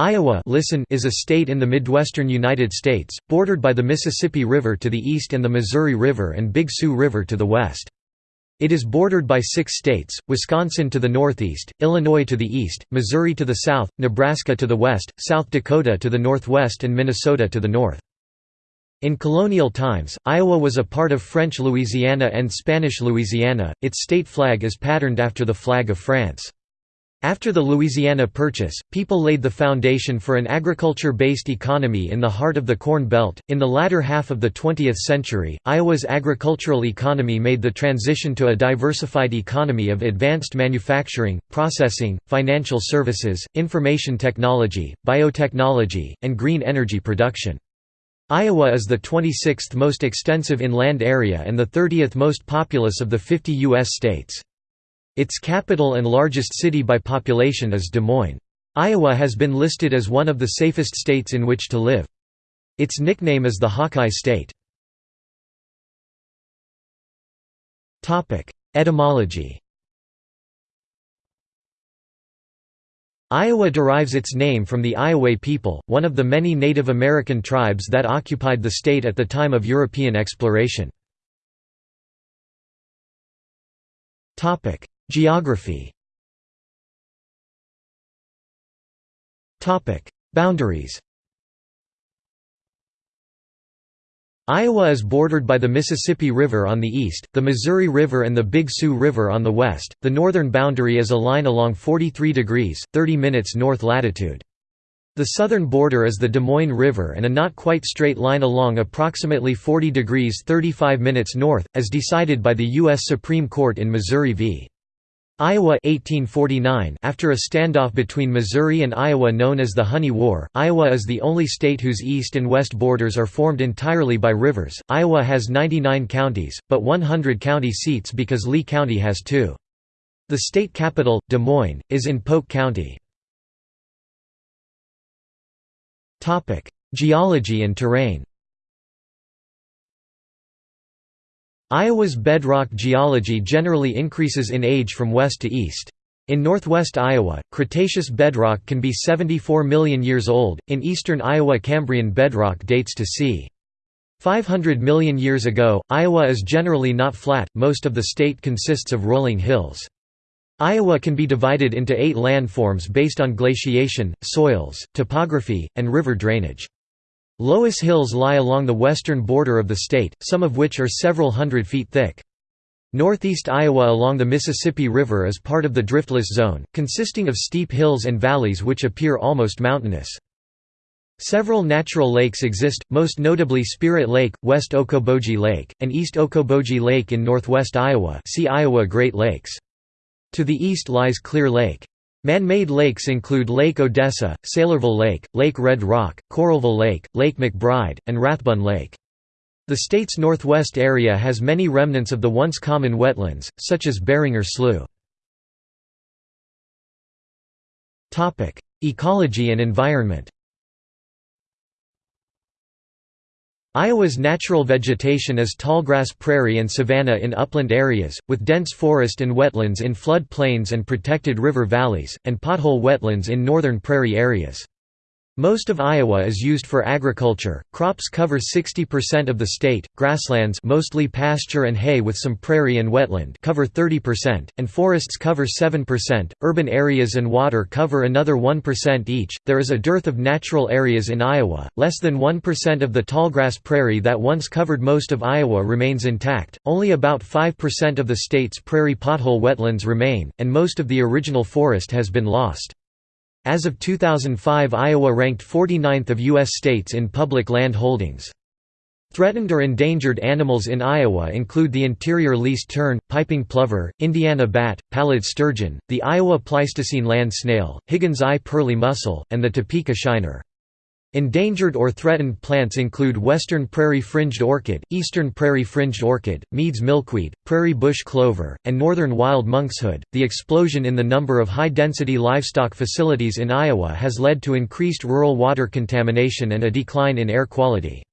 Iowa listen is a state in the Midwestern United States, bordered by the Mississippi River to the east and the Missouri River and Big Sioux River to the west. It is bordered by six states, Wisconsin to the northeast, Illinois to the east, Missouri to the south, Nebraska to the west, South Dakota to the northwest and Minnesota to the north. In colonial times, Iowa was a part of French Louisiana and Spanish Louisiana, its state flag is patterned after the flag of France. After the Louisiana Purchase, people laid the foundation for an agriculture-based economy in the heart of the Corn Belt. In the latter half of the 20th century, Iowa's agricultural economy made the transition to a diversified economy of advanced manufacturing, processing, financial services, information technology, biotechnology, and green energy production. Iowa is the 26th most extensive in land area and the 30th most populous of the 50 U.S. states. Its capital and largest city by population is Des Moines. Iowa has been listed as one of the safest states in which to live. Its nickname is the Hawkeye State. Etymology Iowa derives its name from the Iowa people, one of the many Native American tribes that occupied the state at the time of European exploration. Geography Boundaries Iowa is bordered by the Mississippi River on the east, the Missouri River and the Big Sioux River on the west. The northern boundary is a line along 43 degrees 30 minutes north latitude. The southern border is the Des Moines River and a not quite straight line along approximately 40 degrees 35 minutes north, as decided by the U.S. Supreme Court in Missouri v. Iowa 1849 After a standoff between Missouri and Iowa known as the Honey War, Iowa is the only state whose east and west borders are formed entirely by rivers. Iowa has 99 counties, but 100 county seats because Lee County has two. The state capital, Des Moines, is in Polk County. Geology and terrain Iowa's bedrock geology generally increases in age from west to east. In northwest Iowa, Cretaceous bedrock can be 74 million years old, in eastern Iowa Cambrian bedrock dates to c. 500 million years ago. Iowa is generally not flat, most of the state consists of rolling hills. Iowa can be divided into eight landforms based on glaciation, soils, topography, and river drainage. Loess Hills lie along the western border of the state, some of which are several hundred feet thick. Northeast Iowa along the Mississippi River is part of the driftless zone, consisting of steep hills and valleys which appear almost mountainous. Several natural lakes exist, most notably Spirit Lake, West Okoboji Lake, and East Okoboji Lake in northwest Iowa see Iowa Great Lakes. To the east lies Clear Lake. Man-made lakes include Lake Odessa, Saylorville Lake, Lake Red Rock, Coralville Lake, Lake McBride, and Rathbun Lake. The state's northwest area has many remnants of the once common wetlands, such as Barringer Slough. Ecology and environment Iowa's natural vegetation is tallgrass prairie and savanna in upland areas, with dense forest and wetlands in flood plains and protected river valleys, and pothole wetlands in northern prairie areas. Most of Iowa is used for agriculture. Crops cover 60% of the state. Grasslands, mostly pasture and hay with some prairie and wetland, cover 30%, and forests cover 7%. Urban areas and water cover another 1% each. There is a dearth of natural areas in Iowa. Less than 1% of the tallgrass prairie that once covered most of Iowa remains intact. Only about 5% of the state's prairie pothole wetlands remain, and most of the original forest has been lost. As of 2005 Iowa ranked 49th of U.S. states in public land holdings. Threatened or endangered animals in Iowa include the interior least tern, piping plover, Indiana bat, pallid sturgeon, the Iowa Pleistocene land snail, Higgins eye pearly mussel, and the Topeka shiner. Endangered or threatened plants include western prairie fringed orchid, eastern prairie fringed orchid, Mead's milkweed, prairie bush clover, and northern wild monkshood. The explosion in the number of high density livestock facilities in Iowa has led to increased rural water contamination and a decline in air quality.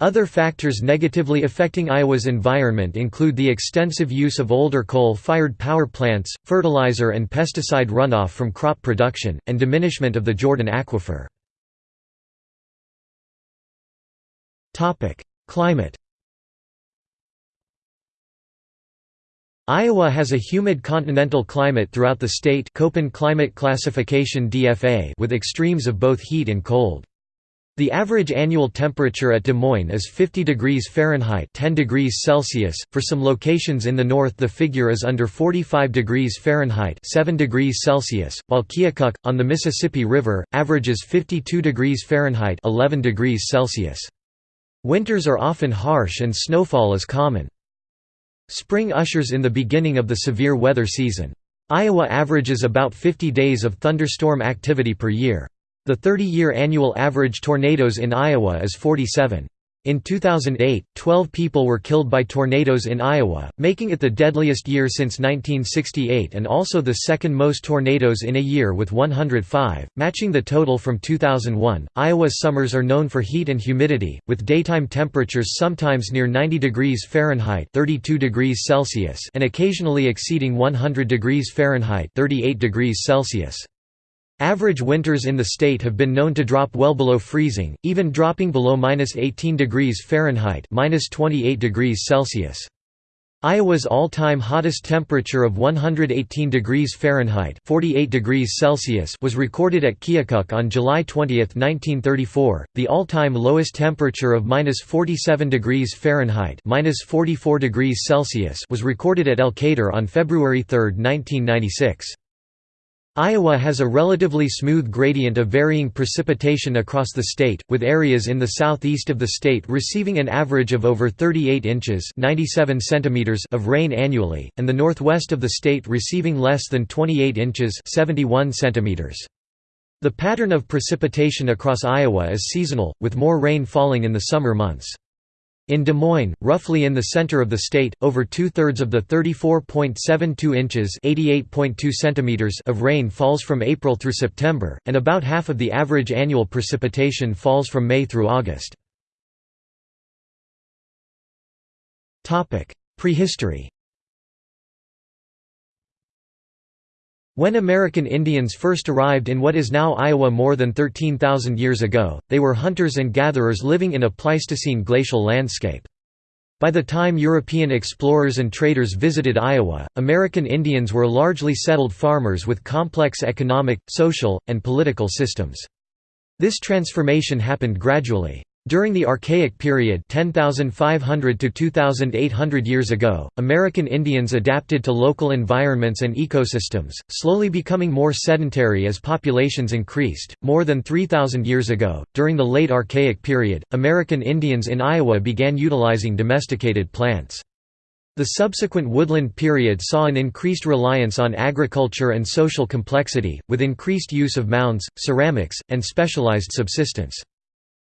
Other factors negatively affecting Iowa's environment include the extensive use of older coal-fired power plants, fertilizer and pesticide runoff from crop production, and diminishment of the Jordan Aquifer. Climate Iowa has a humid continental climate throughout the state Köppen climate classification DFA with extremes of both heat and cold. The average annual temperature at Des Moines is 50 degrees Fahrenheit 10 degrees Celsius. For some locations in the north the figure is under 45 degrees Fahrenheit 7 degrees Celsius, while Keokuk, on the Mississippi River, averages 52 degrees Fahrenheit 11 degrees Celsius. Winters are often harsh and snowfall is common. Spring ushers in the beginning of the severe weather season. Iowa averages about 50 days of thunderstorm activity per year. The 30-year annual average tornadoes in Iowa is 47. In 2008, 12 people were killed by tornadoes in Iowa, making it the deadliest year since 1968 and also the second most tornadoes in a year with 105, matching the total from 2001. Iowa's summers are known for heat and humidity, with daytime temperatures sometimes near 90 degrees Fahrenheit (32 degrees Celsius) and occasionally exceeding 100 degrees Fahrenheit (38 degrees Celsius). Average winters in the state have been known to drop well below freezing, even dropping below -18 degrees Fahrenheit (-28 degrees Celsius). Iowa's all-time hottest temperature of 118 degrees Fahrenheit (48 degrees Celsius) was recorded at Keokuk on July 20, 1934. The all-time lowest temperature of -47 degrees Fahrenheit (-44 degrees Celsius) was recorded at Elkader on February 3, 1996. Iowa has a relatively smooth gradient of varying precipitation across the state, with areas in the southeast of the state receiving an average of over 38 inches 97 centimeters of rain annually, and the northwest of the state receiving less than 28 inches 71 centimeters. The pattern of precipitation across Iowa is seasonal, with more rain falling in the summer months. In Des Moines, roughly in the center of the state, over two-thirds of the 34.72 inches of rain falls from April through September, and about half of the average annual precipitation falls from May through August. Prehistory When American Indians first arrived in what is now Iowa more than 13,000 years ago, they were hunters and gatherers living in a Pleistocene glacial landscape. By the time European explorers and traders visited Iowa, American Indians were largely settled farmers with complex economic, social, and political systems. This transformation happened gradually. During the Archaic period 10,500 to 2,800 years ago, American Indians adapted to local environments and ecosystems, slowly becoming more sedentary as populations increased. More than 3,000 years ago, during the late Archaic period, American Indians in Iowa began utilizing domesticated plants. The subsequent woodland period saw an increased reliance on agriculture and social complexity, with increased use of mounds, ceramics, and specialized subsistence.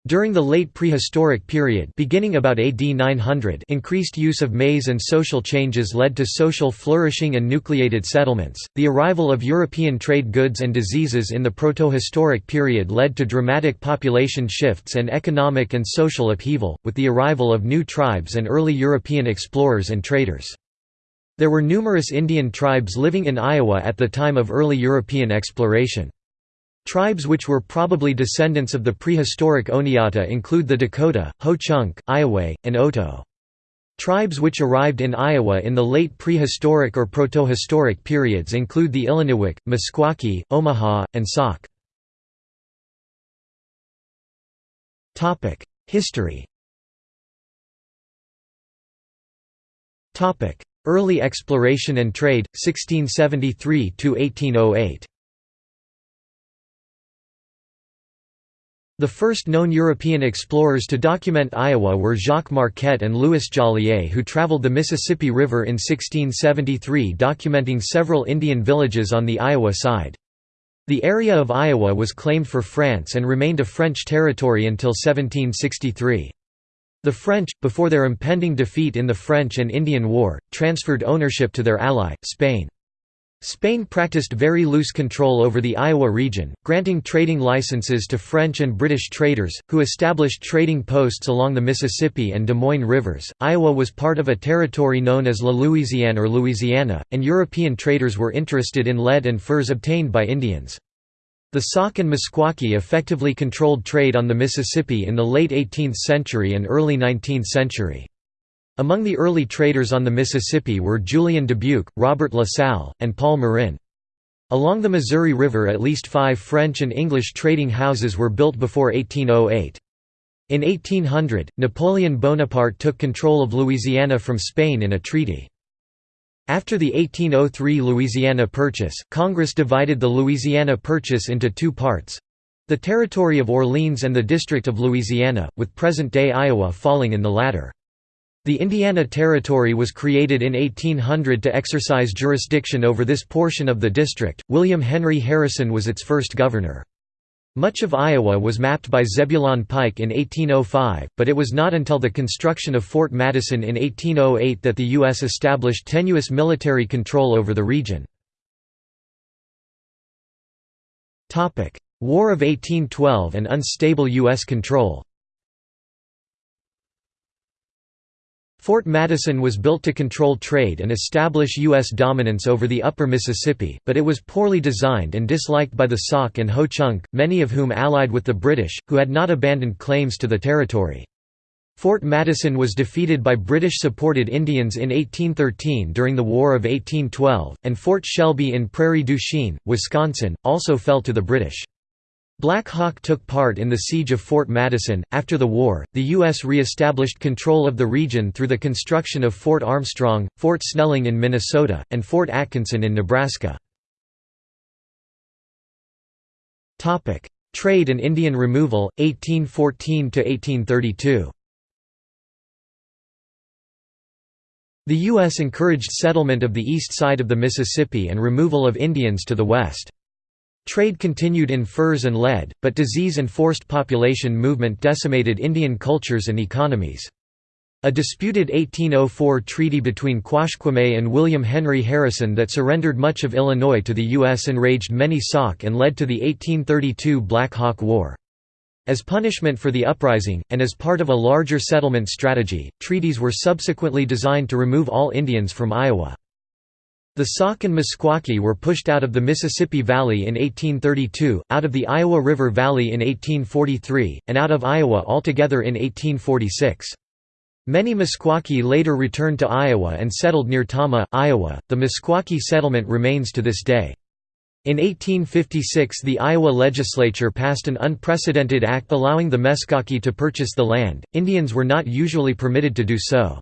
During the late prehistoric period beginning about AD 900 increased use of maize and social changes led to social flourishing and nucleated settlements. The arrival of European trade goods and diseases in the protohistoric period led to dramatic population shifts and economic and social upheaval, with the arrival of new tribes and early European explorers and traders. There were numerous Indian tribes living in Iowa at the time of early European exploration. Tribes which were probably descendants of the prehistoric Oneota include the Dakota, Ho-Chunk, Iowa, and Oto. Tribes which arrived in Iowa in the late prehistoric or protohistoric periods include the Illiniwek, Meskwaki, Omaha, and Sauk. History Early exploration and trade, 1673–1808 The first known European explorers to document Iowa were Jacques Marquette and Louis Joliet who traveled the Mississippi River in 1673 documenting several Indian villages on the Iowa side. The area of Iowa was claimed for France and remained a French territory until 1763. The French, before their impending defeat in the French and Indian War, transferred ownership to their ally, Spain. Spain practiced very loose control over the Iowa region, granting trading licenses to French and British traders, who established trading posts along the Mississippi and Des Moines rivers. Iowa was part of a territory known as La Louisiane or Louisiana, and European traders were interested in lead and furs obtained by Indians. The Sauk and Meskwaki effectively controlled trade on the Mississippi in the late 18th century and early 19th century. Among the early traders on the Mississippi were Julien Dubuque, Robert La Salle, and Paul Marin. Along the Missouri River at least five French and English trading houses were built before 1808. In 1800, Napoleon Bonaparte took control of Louisiana from Spain in a treaty. After the 1803 Louisiana Purchase, Congress divided the Louisiana Purchase into two parts—the territory of Orleans and the District of Louisiana, with present-day Iowa falling in the latter. The Indiana Territory was created in 1800 to exercise jurisdiction over this portion of the district. William Henry Harrison was its first governor. Much of Iowa was mapped by Zebulon Pike in 1805, but it was not until the construction of Fort Madison in 1808 that the U.S. established tenuous military control over the region. War of 1812 and unstable U.S. control Fort Madison was built to control trade and establish U.S. dominance over the upper Mississippi, but it was poorly designed and disliked by the Sauk and Ho-Chunk, many of whom allied with the British, who had not abandoned claims to the territory. Fort Madison was defeated by British-supported Indians in 1813 during the War of 1812, and Fort Shelby in Prairie du Chien, Wisconsin, also fell to the British. Black Hawk took part in the siege of Fort Madison. After the war, the U.S. re-established control of the region through the construction of Fort Armstrong, Fort Snelling in Minnesota, and Fort Atkinson in Nebraska. Trade and Indian removal, 1814–1832 The U.S. encouraged settlement of the east side of the Mississippi and removal of Indians to the west. Trade continued in furs and lead, but disease and forced population movement decimated Indian cultures and economies. A disputed 1804 treaty between Quashquame and William Henry Harrison that surrendered much of Illinois to the U.S. enraged many Sauk and led to the 1832 Black Hawk War. As punishment for the uprising, and as part of a larger settlement strategy, treaties were subsequently designed to remove all Indians from Iowa. The Sauk and Meskwaki were pushed out of the Mississippi Valley in 1832, out of the Iowa River Valley in 1843, and out of Iowa altogether in 1846. Many Meskwaki later returned to Iowa and settled near Tama, Iowa. The Meskwaki settlement remains to this day. In 1856 the Iowa legislature passed an unprecedented act allowing the Meskwaki to purchase the land, Indians were not usually permitted to do so.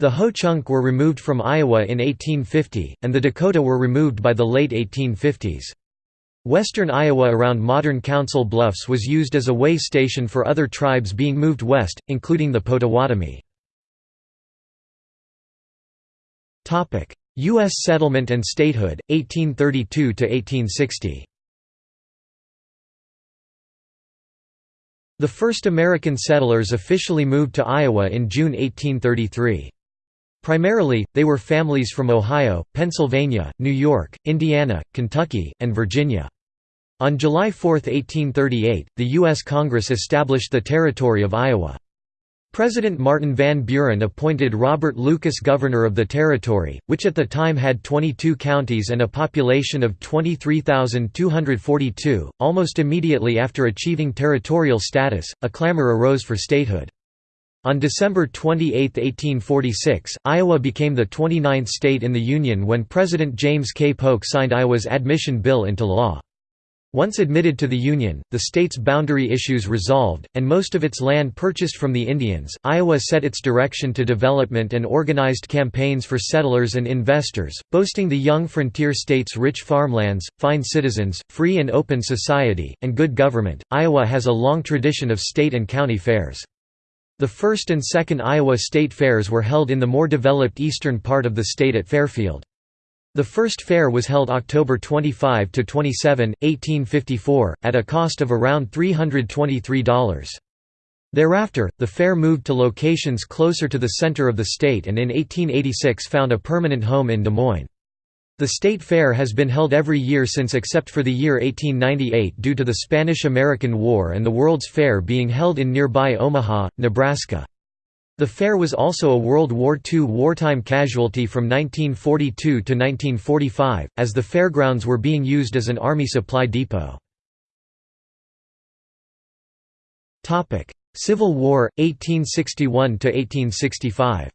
The Ho-Chunk were removed from Iowa in 1850, and the Dakota were removed by the late 1850s. Western Iowa around modern Council Bluffs was used as a way station for other tribes being moved west, including the Potawatomi. U.S. settlement and statehood, 1832–1860 The first American settlers officially moved to Iowa in June 1833. Primarily, they were families from Ohio, Pennsylvania, New York, Indiana, Kentucky, and Virginia. On July 4, 1838, the U.S. Congress established the Territory of Iowa. President Martin Van Buren appointed Robert Lucas governor of the territory, which at the time had 22 counties and a population of 23,242. Almost immediately after achieving territorial status, a clamor arose for statehood. On December 28, 1846, Iowa became the 29th state in the Union when President James K. Polk signed Iowa's admission bill into law. Once admitted to the Union, the state's boundary issues resolved, and most of its land purchased from the Indians, Iowa set its direction to development and organized campaigns for settlers and investors, boasting the young frontier state's rich farmlands, fine citizens, free and open society, and good government. Iowa has a long tradition of state and county fairs. The first and second Iowa State Fairs were held in the more developed eastern part of the state at Fairfield. The first fair was held October 25–27, 1854, at a cost of around $323. Thereafter, the fair moved to locations closer to the center of the state and in 1886 found a permanent home in Des Moines. The state fair has been held every year since except for the year 1898 due to the Spanish–American War and the World's Fair being held in nearby Omaha, Nebraska. The fair was also a World War II wartime casualty from 1942 to 1945, as the fairgrounds were being used as an army supply depot. Civil War, 1861–1865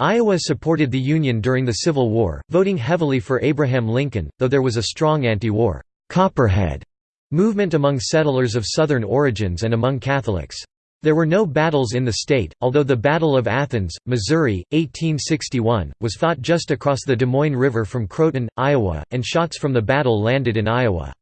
Iowa supported the Union during the Civil War, voting heavily for Abraham Lincoln, though there was a strong anti-war Copperhead movement among settlers of Southern origins and among Catholics. There were no battles in the state, although the Battle of Athens, Missouri, 1861, was fought just across the Des Moines River from Croton, Iowa, and shots from the battle landed in Iowa.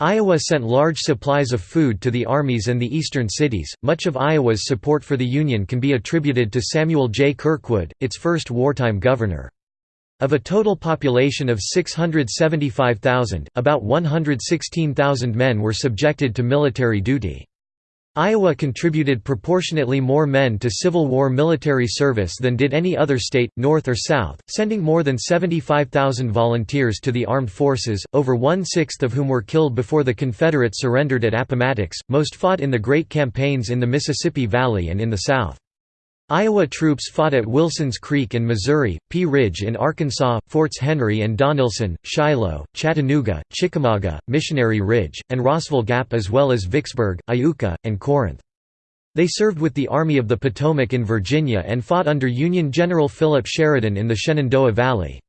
Iowa sent large supplies of food to the armies and the eastern cities. Much of Iowa's support for the Union can be attributed to Samuel J. Kirkwood, its first wartime governor. Of a total population of 675,000, about 116,000 men were subjected to military duty. Iowa contributed proportionately more men to Civil War military service than did any other state, north or south, sending more than 75,000 volunteers to the armed forces, over one-sixth of whom were killed before the Confederates surrendered at Appomattox, most fought in the Great Campaigns in the Mississippi Valley and in the South. Iowa troops fought at Wilson's Creek in Missouri, Pea Ridge in Arkansas, Forts Henry and Donelson, Shiloh, Chattanooga, Chickamauga, Missionary Ridge, and Rossville Gap as well as Vicksburg, Iuka, and Corinth. They served with the Army of the Potomac in Virginia and fought under Union General Philip Sheridan in the Shenandoah Valley.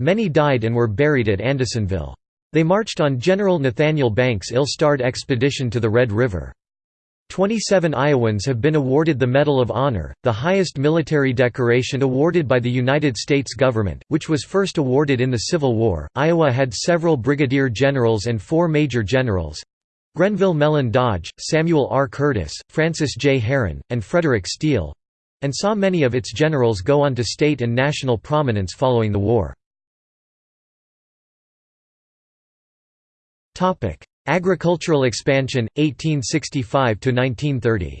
Many died and were buried at Andersonville. They marched on General Nathaniel Banks' ill-starred expedition to the Red River. Twenty-seven Iowans have been awarded the Medal of Honor, the highest military decoration awarded by the United States government, which was first awarded in the Civil War. Iowa had several brigadier generals and four major generals Grenville Mellon Dodge, Samuel R. Curtis, Francis J. Herron, and Frederick Steele and saw many of its generals go on to state and national prominence following the war. Agricultural expansion, 1865–1930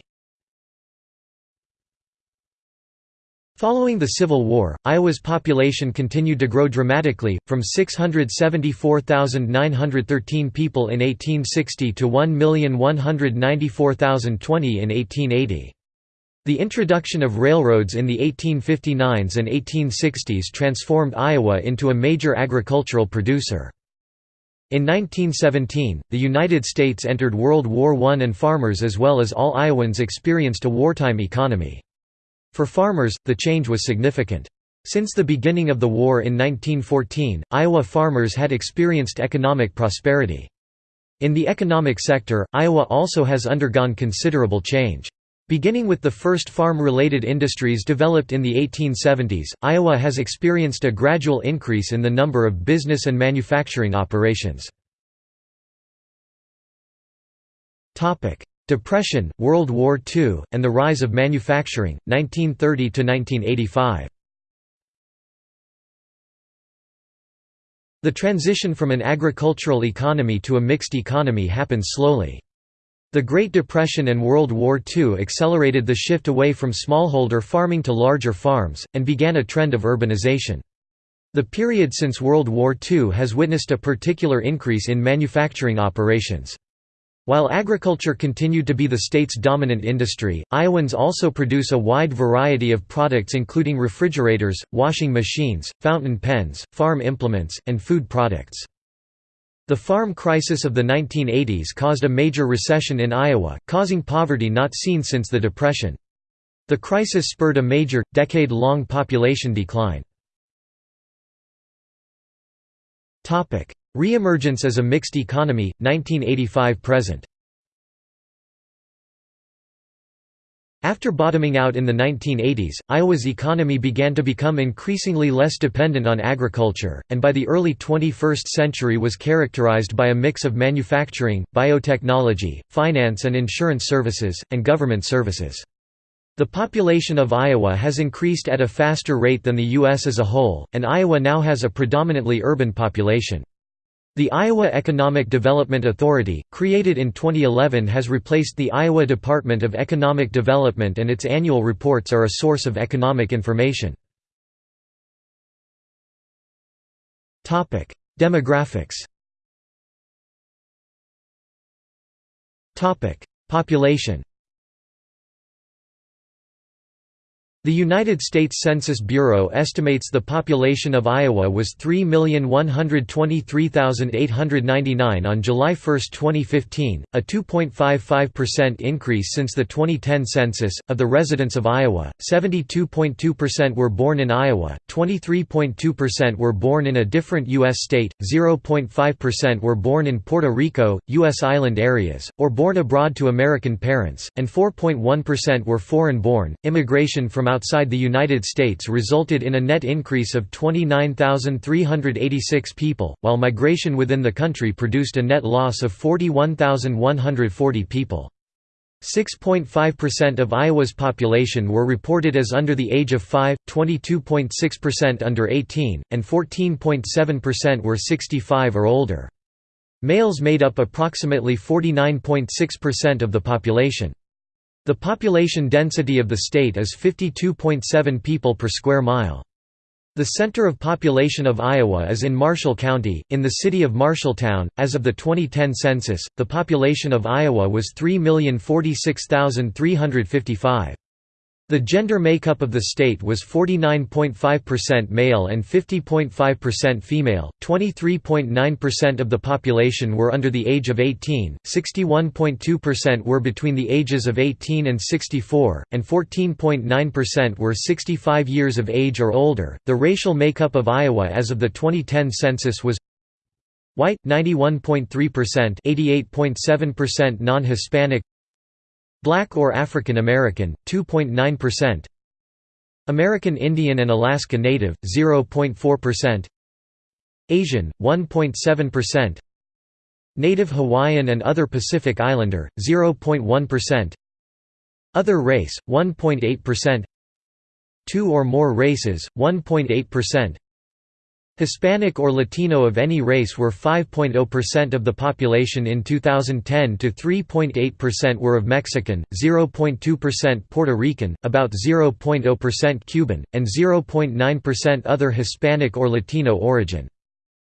Following the Civil War, Iowa's population continued to grow dramatically, from 674,913 people in 1860 to 1,194,020 in 1880. The introduction of railroads in the 1859s and 1860s transformed Iowa into a major agricultural producer. In 1917, the United States entered World War I and farmers as well as all Iowans experienced a wartime economy. For farmers, the change was significant. Since the beginning of the war in 1914, Iowa farmers had experienced economic prosperity. In the economic sector, Iowa also has undergone considerable change. Beginning with the first farm-related industries developed in the 1870s, Iowa has experienced a gradual increase in the number of business and manufacturing operations. Depression, World War II, and the rise of manufacturing, 1930–1985 The transition from an agricultural economy to a mixed economy happened slowly. The Great Depression and World War II accelerated the shift away from smallholder farming to larger farms, and began a trend of urbanization. The period since World War II has witnessed a particular increase in manufacturing operations. While agriculture continued to be the state's dominant industry, Iowans also produce a wide variety of products including refrigerators, washing machines, fountain pens, farm implements, and food products. The farm crisis of the 1980s caused a major recession in Iowa, causing poverty not seen since the Depression. The crisis spurred a major, decade-long population decline. Reemergence as a mixed economy, 1985–present After bottoming out in the 1980s, Iowa's economy began to become increasingly less dependent on agriculture, and by the early 21st century was characterized by a mix of manufacturing, biotechnology, finance and insurance services, and government services. The population of Iowa has increased at a faster rate than the U.S. as a whole, and Iowa now has a predominantly urban population. The Iowa Economic Development Authority, created in 2011 has replaced the Iowa Department of Economic Development and its annual reports are a source of economic information. Demographics Population The United States Census Bureau estimates the population of Iowa was 3,123,899 on July 1, 2015, a 2.55% increase since the 2010 census. Of the residents of Iowa, 72.2% were born in Iowa, 23.2% were born in a different U.S. state, 0.5% were born in Puerto Rico, U.S. island areas, or born abroad to American parents, and 4.1% were foreign born. Immigration from outside the United States resulted in a net increase of 29,386 people, while migration within the country produced a net loss of 41,140 people. 6.5% of Iowa's population were reported as under the age of 5, 22.6% under 18, and 14.7% were 65 or older. Males made up approximately 49.6% of the population. The population density of the state is 52.7 people per square mile. The center of population of Iowa is in Marshall County, in the city of Marshalltown. As of the 2010 census, the population of Iowa was 3,046,355. The gender makeup of the state was 49.5% male and 50.5% female, 23.9% of the population were under the age of 18, 61.2% were between the ages of 18 and 64, and 14.9% were 65 years of age or older. The racial makeup of Iowa as of the 2010 census was White 91.3%, 88.7% non-Hispanic Black or African American, 2.9% American Indian and Alaska Native, 0.4% Asian, 1.7% Native Hawaiian and other Pacific Islander, 0.1% Other race, 1.8% Two or more races, 1.8% Hispanic or Latino of any race were 5.0% of the population in 2010 to 3.8% were of Mexican, 0.2% Puerto Rican, about 0.0% Cuban, and 0.9% other Hispanic or Latino origin.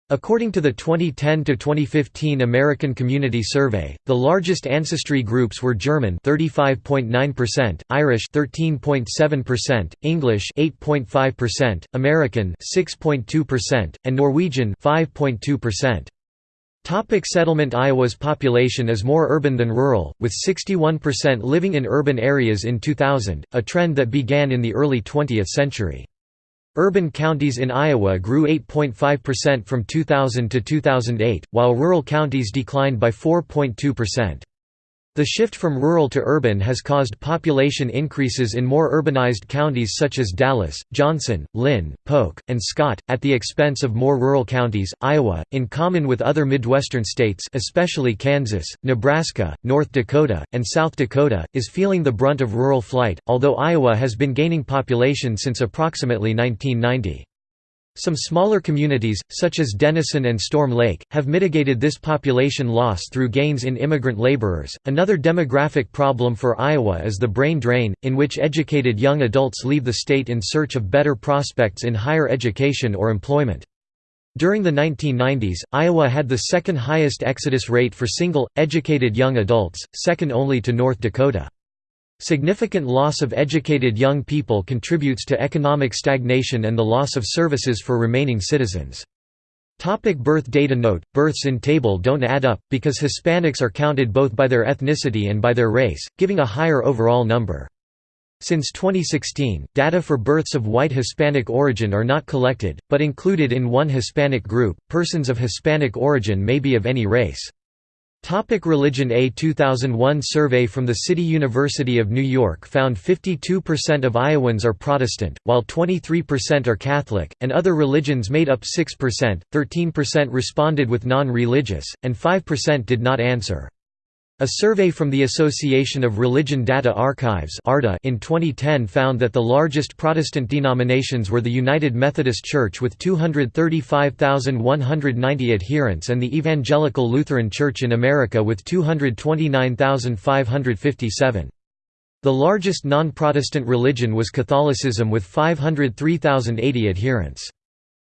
According to the 2010–2015 American Community Survey, the largest ancestry groups were German 35.9%, Irish 13.7%, English 8.5%, American 6.2%, and Norwegian 5.2%. Topic settlement Iowa's population is more urban than rural, with 61% living in urban areas in 2000, a trend that began in the early 20th century. Urban counties in Iowa grew 8.5% from 2000 to 2008, while rural counties declined by 4.2%. The shift from rural to urban has caused population increases in more urbanized counties such as Dallas, Johnson, Linn, Polk, and Scott, at the expense of more rural counties. Iowa, in common with other Midwestern states, especially Kansas, Nebraska, North Dakota, and South Dakota, is feeling the brunt of rural flight, although Iowa has been gaining population since approximately 1990. Some smaller communities, such as Denison and Storm Lake, have mitigated this population loss through gains in immigrant laborers. Another demographic problem for Iowa is the brain drain, in which educated young adults leave the state in search of better prospects in higher education or employment. During the 1990s, Iowa had the second highest exodus rate for single, educated young adults, second only to North Dakota. Significant loss of educated young people contributes to economic stagnation and the loss of services for remaining citizens. Topic birth data Note, births in table don't add up, because Hispanics are counted both by their ethnicity and by their race, giving a higher overall number. Since 2016, data for births of white Hispanic origin are not collected, but included in one Hispanic group. Persons of Hispanic origin may be of any race. Topic religion A 2001 survey from the City University of New York found 52% of Iowans are Protestant, while 23% are Catholic, and other religions made up 6%, 13% responded with non-religious, and 5% did not answer. A survey from the Association of Religion Data Archives in 2010 found that the largest Protestant denominations were the United Methodist Church with 235,190 adherents and the Evangelical Lutheran Church in America with 229,557. The largest non-Protestant religion was Catholicism with 503,080 adherents.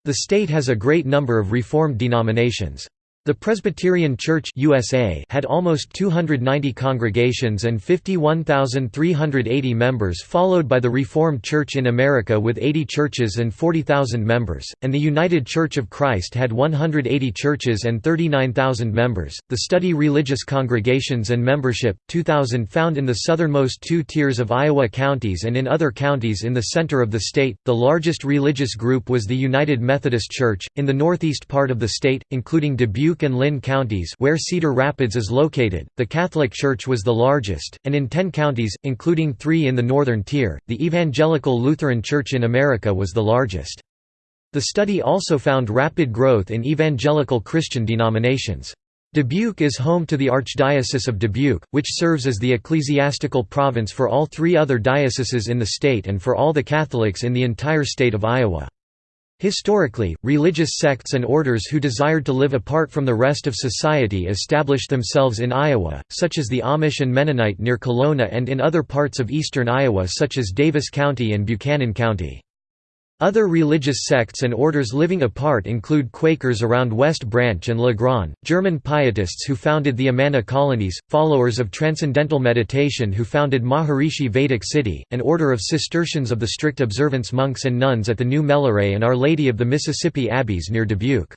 The state has a great number of Reformed denominations. The Presbyterian Church USA had almost 290 congregations and 51,380 members followed by the Reformed Church in America with 80 churches and 40,000 members, and the United Church of Christ had 180 churches and 39,000 members. The study Religious Congregations and Membership, 2000 found in the southernmost two tiers of Iowa counties and in other counties in the center of the state. The largest religious group was the United Methodist Church, in the northeast part of the state, including Dubuque Dubuque and Linn counties where Cedar Rapids is located, the Catholic Church was the largest, and in ten counties, including three in the northern tier, the Evangelical Lutheran Church in America was the largest. The study also found rapid growth in evangelical Christian denominations. Dubuque is home to the Archdiocese of Dubuque, which serves as the ecclesiastical province for all three other dioceses in the state and for all the Catholics in the entire state of Iowa. Historically, religious sects and orders who desired to live apart from the rest of society established themselves in Iowa, such as the Amish and Mennonite near Kalona and in other parts of eastern Iowa such as Davis County and Buchanan County. Other religious sects and orders living apart include Quakers around West Branch and Le Grand, German Pietists who founded the Amana colonies, followers of Transcendental Meditation who founded Maharishi Vedic City, an order of Cistercians of the strict observance monks and nuns at the New Melleray and Our Lady of the Mississippi Abbeys near Dubuque.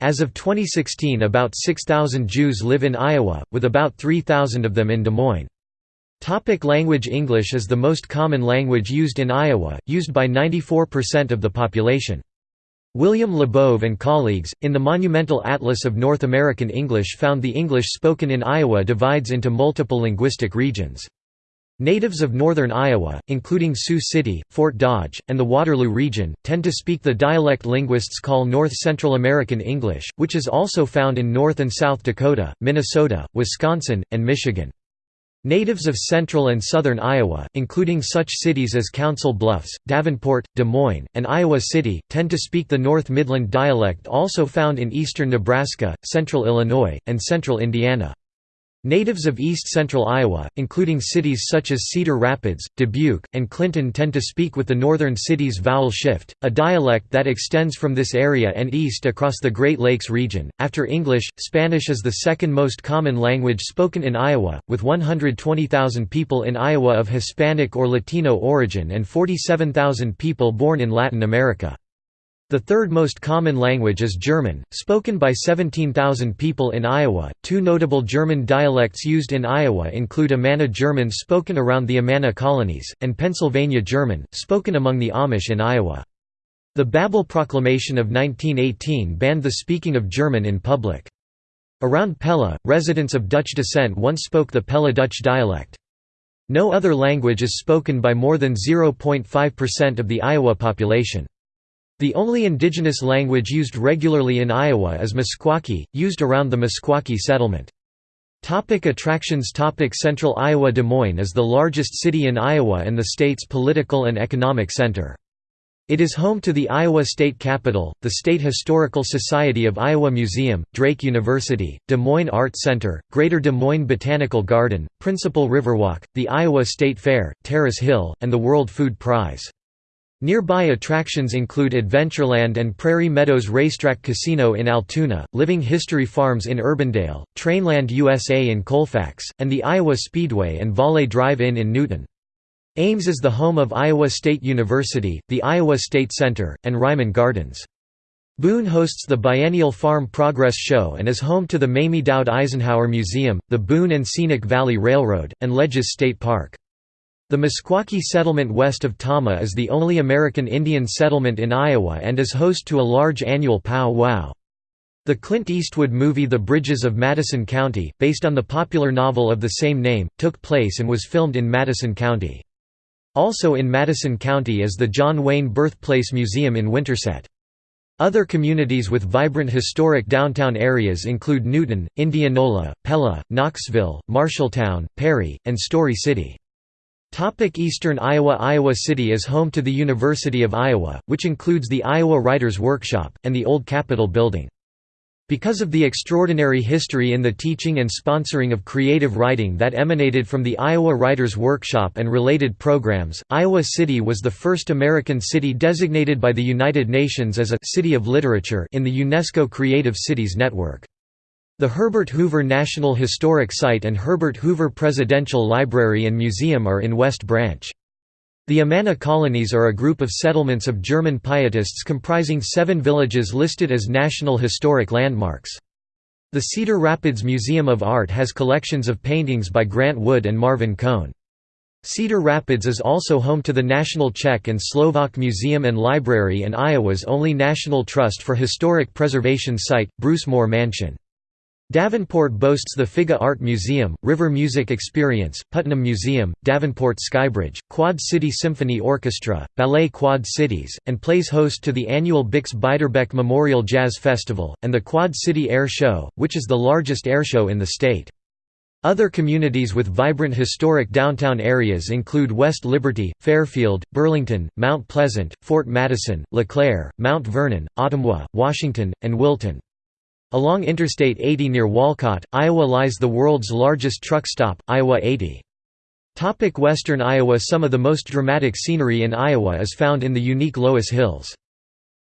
As of 2016 about 6,000 Jews live in Iowa, with about 3,000 of them in Des Moines. Topic language English is the most common language used in Iowa, used by 94% of the population. William Labov and colleagues, in the Monumental Atlas of North American English found the English spoken in Iowa divides into multiple linguistic regions. Natives of northern Iowa, including Sioux City, Fort Dodge, and the Waterloo region, tend to speak the dialect linguists call North Central American English, which is also found in North and South Dakota, Minnesota, Wisconsin, and Michigan. Natives of central and southern Iowa, including such cities as Council Bluffs, Davenport, Des Moines, and Iowa City, tend to speak the North Midland dialect also found in eastern Nebraska, central Illinois, and central Indiana. Natives of east-central Iowa, including cities such as Cedar Rapids, Dubuque, and Clinton tend to speak with the northern cities vowel shift, a dialect that extends from this area and east across the Great Lakes region. After English, Spanish is the second most common language spoken in Iowa, with 120,000 people in Iowa of Hispanic or Latino origin and 47,000 people born in Latin America. The third most common language is German, spoken by 17,000 people in Iowa. Two notable German dialects used in Iowa include Amana German spoken around the Amana colonies, and Pennsylvania German, spoken among the Amish in Iowa. The Babel Proclamation of 1918 banned the speaking of German in public. Around Pella, residents of Dutch descent once spoke the Pella Dutch dialect. No other language is spoken by more than 0.5% of the Iowa population. The only indigenous language used regularly in Iowa is Meskwaki, used around the Meskwaki settlement. Topic attractions Topic Central Iowa Des Moines is the largest city in Iowa and the state's political and economic center. It is home to the Iowa State Capitol, the State Historical Society of Iowa Museum, Drake University, Des Moines Art Center, Greater Des Moines Botanical Garden, Principal Riverwalk, the Iowa State Fair, Terrace Hill, and the World Food Prize. Nearby attractions include Adventureland and Prairie Meadows Racetrack Casino in Altoona, Living History Farms in Urbandale, Trainland USA in Colfax, and the Iowa Speedway and Valley Drive-In in Newton. Ames is the home of Iowa State University, the Iowa State Center, and Reiman Gardens. Boone hosts the biennial Farm Progress Show and is home to the Mamie Doud Eisenhower Museum, the Boone and Scenic Valley Railroad, and Ledges State Park. The Meskwaki settlement west of Tama is the only American Indian settlement in Iowa and is host to a large annual pow wow. The Clint Eastwood movie The Bridges of Madison County, based on the popular novel of the same name, took place and was filmed in Madison County. Also in Madison County is the John Wayne Birthplace Museum in Winterset. Other communities with vibrant historic downtown areas include Newton, Indianola, Pella, Knoxville, Marshalltown, Perry, and Story City. Topic Eastern Iowa Iowa City is home to the University of Iowa, which includes the Iowa Writers' Workshop, and the Old Capitol Building. Because of the extraordinary history in the teaching and sponsoring of creative writing that emanated from the Iowa Writers Workshop and related programs, Iowa City was the first American city designated by the United Nations as a «City of Literature» in the UNESCO Creative Cities Network. The Herbert Hoover National Historic Site and Herbert Hoover Presidential Library and Museum are in West Branch. The Amana colonies are a group of settlements of German pietists comprising seven villages listed as National Historic Landmarks. The Cedar Rapids Museum of Art has collections of paintings by Grant Wood and Marvin Cone. Cedar Rapids is also home to the National Czech and Slovak Museum and Library and Iowa's only National Trust for Historic Preservation site, Brucemore Mansion. Davenport boasts the Figge Art Museum, River Music Experience, Putnam Museum, Davenport Skybridge, Quad City Symphony Orchestra, Ballet Quad Cities, and plays host to the annual Bix Beiderbecke Memorial Jazz Festival, and the Quad City Air Show, which is the largest airshow in the state. Other communities with vibrant historic downtown areas include West Liberty, Fairfield, Burlington, Mount Pleasant, Fort Madison, LeClaire, Mount Vernon, Ottumwa, Washington, and Wilton. Along Interstate 80 near Walcott, Iowa lies the world's largest truck stop, Iowa 80. Topic Western Iowa Some of the most dramatic scenery in Iowa is found in the unique Loess Hills.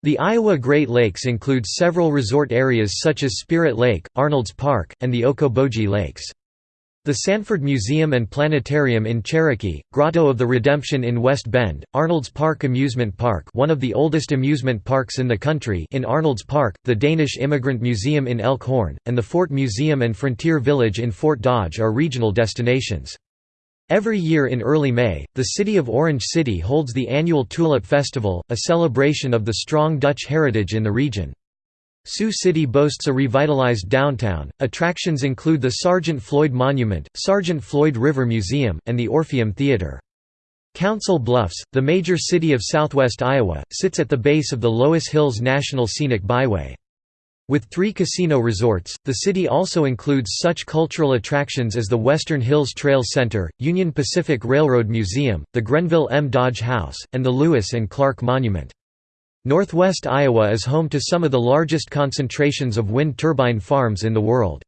The Iowa Great Lakes include several resort areas such as Spirit Lake, Arnold's Park, and the Okoboji Lakes. The Sanford Museum and Planetarium in Cherokee, Grotto of the Redemption in West Bend, Arnold's Park Amusement Park one of the oldest amusement parks in the country in Arnold's Park, the Danish Immigrant Museum in Elk Horn, and the Fort Museum and Frontier Village in Fort Dodge are regional destinations. Every year in early May, the city of Orange City holds the annual Tulip Festival, a celebration of the strong Dutch heritage in the region. Sioux City boasts a revitalized downtown. Attractions include the Sergeant Floyd Monument, Sergeant Floyd River Museum, and the Orpheum Theater. Council Bluffs, the major city of southwest Iowa, sits at the base of the Loess Hills National Scenic Byway. With three casino resorts, the city also includes such cultural attractions as the Western Hills Trail Center, Union Pacific Railroad Museum, the Grenville M. Dodge House, and the Lewis and Clark Monument. Northwest Iowa is home to some of the largest concentrations of wind turbine farms in the world.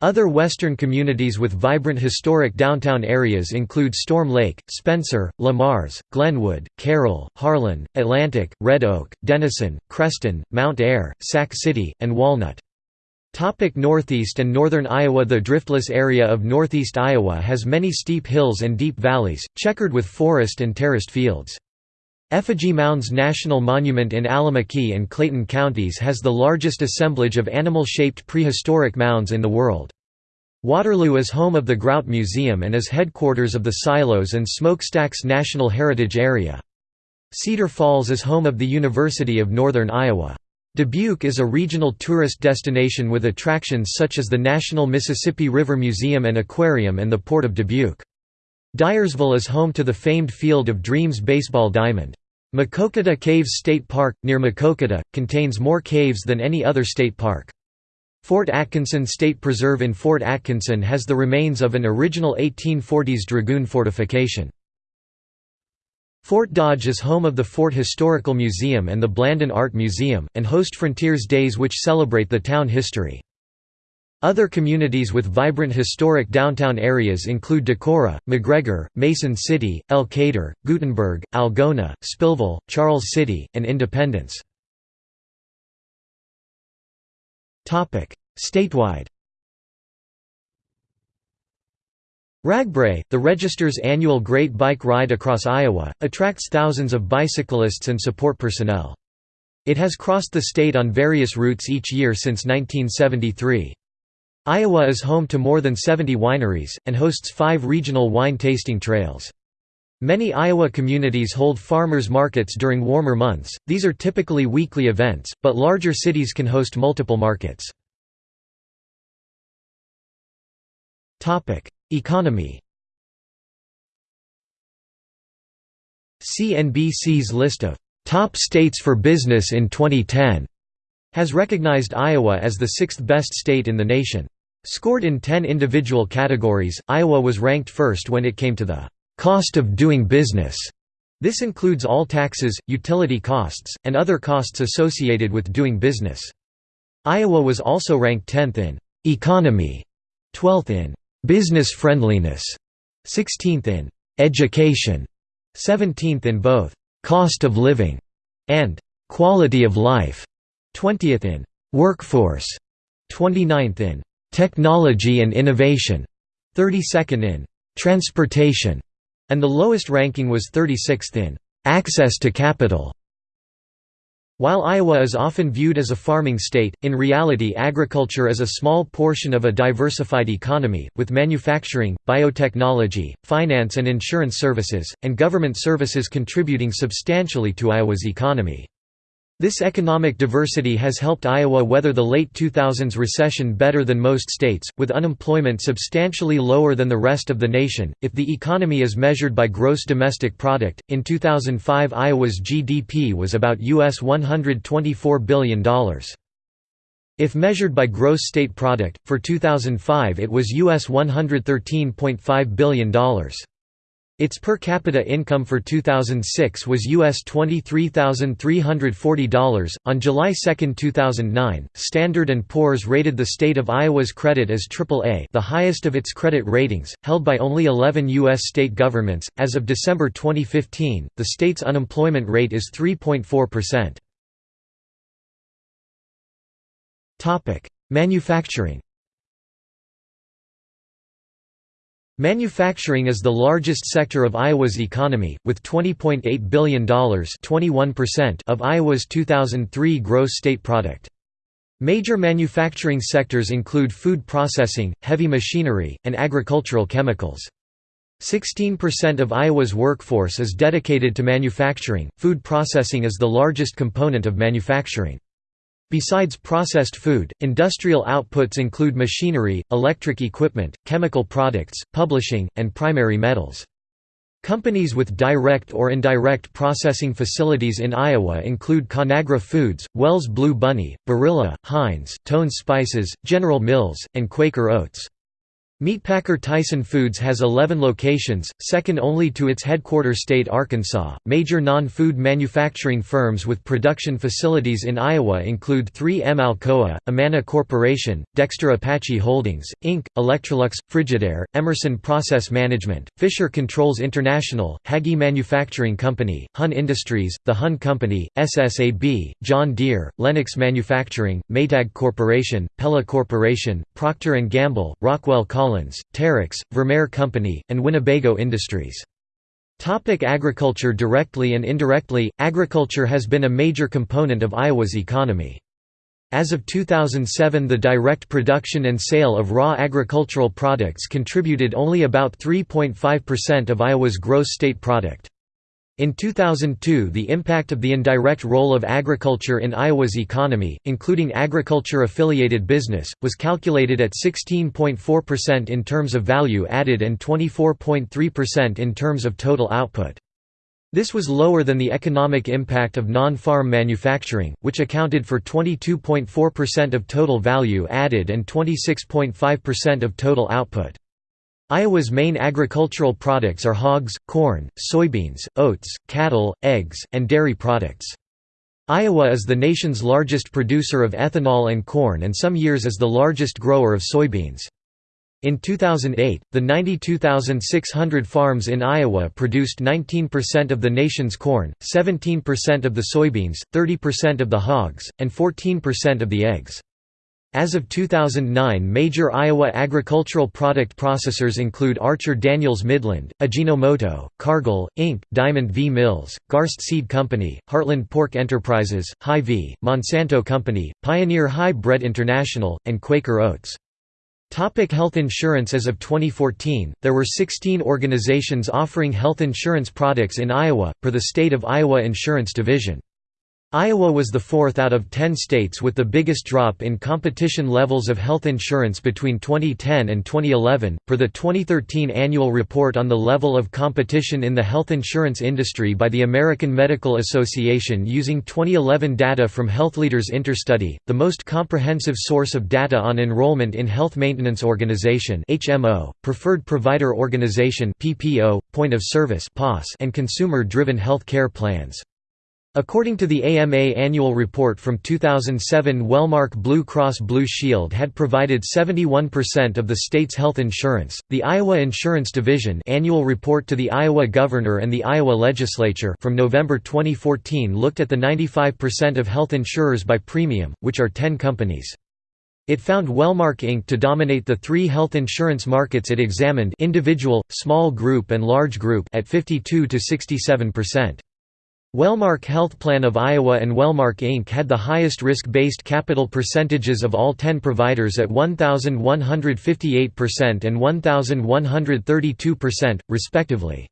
Other western communities with vibrant historic downtown areas include Storm Lake, Spencer, Le Mars, Glenwood, Carroll, Harlan, Atlantic, Red Oak, Denison, Creston, Mount Ayr, Sac City, and Walnut. Topic Northeast and Northern Iowa The driftless area of northeast Iowa has many steep hills and deep valleys, checkered with forest and terraced fields. Effigy Mounds National Monument in Allamakee and Clayton counties has the largest assemblage of animal-shaped prehistoric mounds in the world. Waterloo is home of the Grout Museum and is headquarters of the Silos and Smokestacks National Heritage Area. Cedar Falls is home of the University of Northern Iowa. Dubuque is a regional tourist destination with attractions such as the National Mississippi River Museum and Aquarium and the Port of Dubuque. Dyersville is home to the famed Field of Dreams baseball diamond. Maquoketa Caves State Park, near Maquoketa, contains more caves than any other state park. Fort Atkinson State Preserve in Fort Atkinson has the remains of an original 1840s dragoon fortification. Fort Dodge is home of the Fort Historical Museum and the Blanden Art Museum, and host Frontiers Days which celebrate the town history. Other communities with vibrant historic downtown areas include Decorah, McGregor, Mason City, Elkader, Guttenberg, Algona, Spillville, Charles City, and Independence. Statewide RAGBRAI, the Register's annual Great Bike Ride across Iowa, attracts thousands of bicyclists and support personnel. It has crossed the state on various routes each year since 1973. Iowa is home to more than 70 wineries, and hosts five regional wine tasting trails. Many Iowa communities hold farmers markets during warmer months, these are typically weekly events, but larger cities can host multiple markets. Economy CNBC's list of "'Top States for Business in 2010' has recognized Iowa as the sixth best state in the nation. Scored in 10 individual categories, Iowa was ranked first when it came to the cost of doing business. This includes all taxes, utility costs, and other costs associated with doing business. Iowa was also ranked 10th in «economy», 12th in «business friendliness», 16th in «education», 17th in both «cost of living» and «quality of life», 20th in «workforce», 29th in «technology and innovation», 32nd in «transportation», and the lowest ranking was 36th in «access to capital». While Iowa is often viewed as a farming state, in reality agriculture is a small portion of a diversified economy, with manufacturing, biotechnology, finance and insurance services, and government services contributing substantially to Iowa's economy. This economic diversity has helped Iowa weather the late 2000s recession better than most states, with unemployment substantially lower than the rest of the nation. If the economy is measured by gross domestic product, in 2005 Iowa's GDP was about US $124 billion. If measured by gross state product, for 2005 it was US $113.5 billion. Its per capita income for 2006 was US $23,340. On July 2, 2009, Standard & Poor's rated the state of Iowa's credit as AAA, the highest of its credit ratings, held by only 11 US state governments. As of December 2015, the state's unemployment rate is 3.4%. Topic: Manufacturing Manufacturing is the largest sector of Iowa's economy, with $20.8 billion of Iowa's 2003 gross state product. Major manufacturing sectors include food processing, heavy machinery, and agricultural chemicals. 16% of Iowa's workforce is dedicated to manufacturing. Food processing is the largest component of manufacturing. Besides processed food, industrial outputs include machinery, electric equipment, chemical products, publishing, and primary metals. Companies with direct or indirect processing facilities in Iowa include Conagra Foods, Wells Blue Bunny, Barilla, Heinz, Tone Spices, General Mills, and Quaker Oats. Meatpacker Tyson Foods has 11 locations, second only to its headquarters state Arkansas. Major non food manufacturing firms with production facilities in Iowa include 3M Alcoa, Amana Corporation, Dexter Apache Holdings, Inc., Electrolux, Frigidaire, Emerson Process Management, Fisher Controls International, Hagie Manufacturing Company, HON Industries, The HON Company, SSAB, John Deere, Lennox Manufacturing, Maytag Corporation, Pella Corporation, Procter & Gamble, Rockwell Collins, Terex, Vermeer Company, and Winnebago Industries. Topic agriculture Directly and indirectly, agriculture has been a major component of Iowa's economy. As of 2007 the direct production and sale of raw agricultural products contributed only about 3.5% of Iowa's gross state product. In 2002 the impact of the indirect role of agriculture in Iowa's economy, including agriculture-affiliated business, was calculated at 16.4% in terms of value added and 24.3% in terms of total output. This was lower than the economic impact of non-farm manufacturing, which accounted for 22.4% of total value added and 26.5% of total output. Iowa's main agricultural products are hogs, corn, soybeans, oats, cattle, eggs, and dairy products. Iowa is the nation's largest producer of ethanol and corn and some years is the largest grower of soybeans. In 2008, the 92,600 farms in Iowa produced 19% of the nation's corn, 17% of the soybeans, 30% of the hogs, and 14% of the eggs. As of 2009 major Iowa agricultural product processors include Archer Daniels Midland, Ajinomoto, Cargill, Inc., Diamond V Mills, Garst Seed Company, Heartland Pork Enterprises, Hy-Vee, Monsanto Company, Pioneer Hi-Bred International, and Quaker Oats. Topic health insurance As of 2014, there were 16 organizations offering health insurance products in Iowa, per the State of Iowa Insurance Division. Iowa was the fourth out of ten states with the biggest drop in competition levels of health insurance between 2010 and 2011. Per the 2013 annual report on the level of competition in the health insurance industry by the American Medical Association using 2011 data from Health Leaders Interstudy, the most comprehensive source of data on enrollment in Health Maintenance Organization (HMO), Preferred Provider Organization, Point of Service and consumer-driven health care plans. According to the AMA annual report from 2007 Wellmark Blue Cross Blue Shield had provided 71% of the state's health insurance. The Iowa Insurance Division annual report to the Iowa Governor and the Iowa Legislature from November 2014 looked at the 95% of health insurers by premium, which are 10 companies. It found Wellmark Inc. to dominate the three health insurance markets it examined individual, small group and large group at 52 to 67%. Wellmark Health Plan of Iowa and Wellmark Inc. had the highest risk-based capital percentages of all 10 providers at 1,158% and 1,132%, respectively.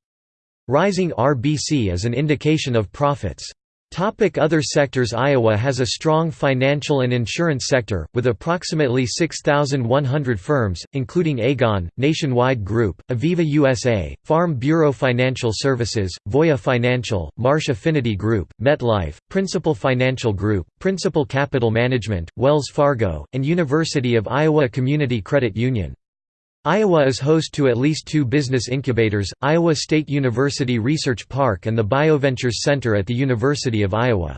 Rising RBC is an indication of profits. Topic Other sectors Iowa has a strong financial and insurance sector, with approximately 6,100 firms, including Aegon, Nationwide Group, Aviva USA, Farm Bureau Financial Services, Voya Financial, Marsh Affinity Group, MetLife, Principal Financial Group, Principal Capital Management, Wells Fargo, and University of Iowa Community Credit Union. Iowa is host to at least two business incubators, Iowa State University Research Park and the BioVentures Center at the University of Iowa.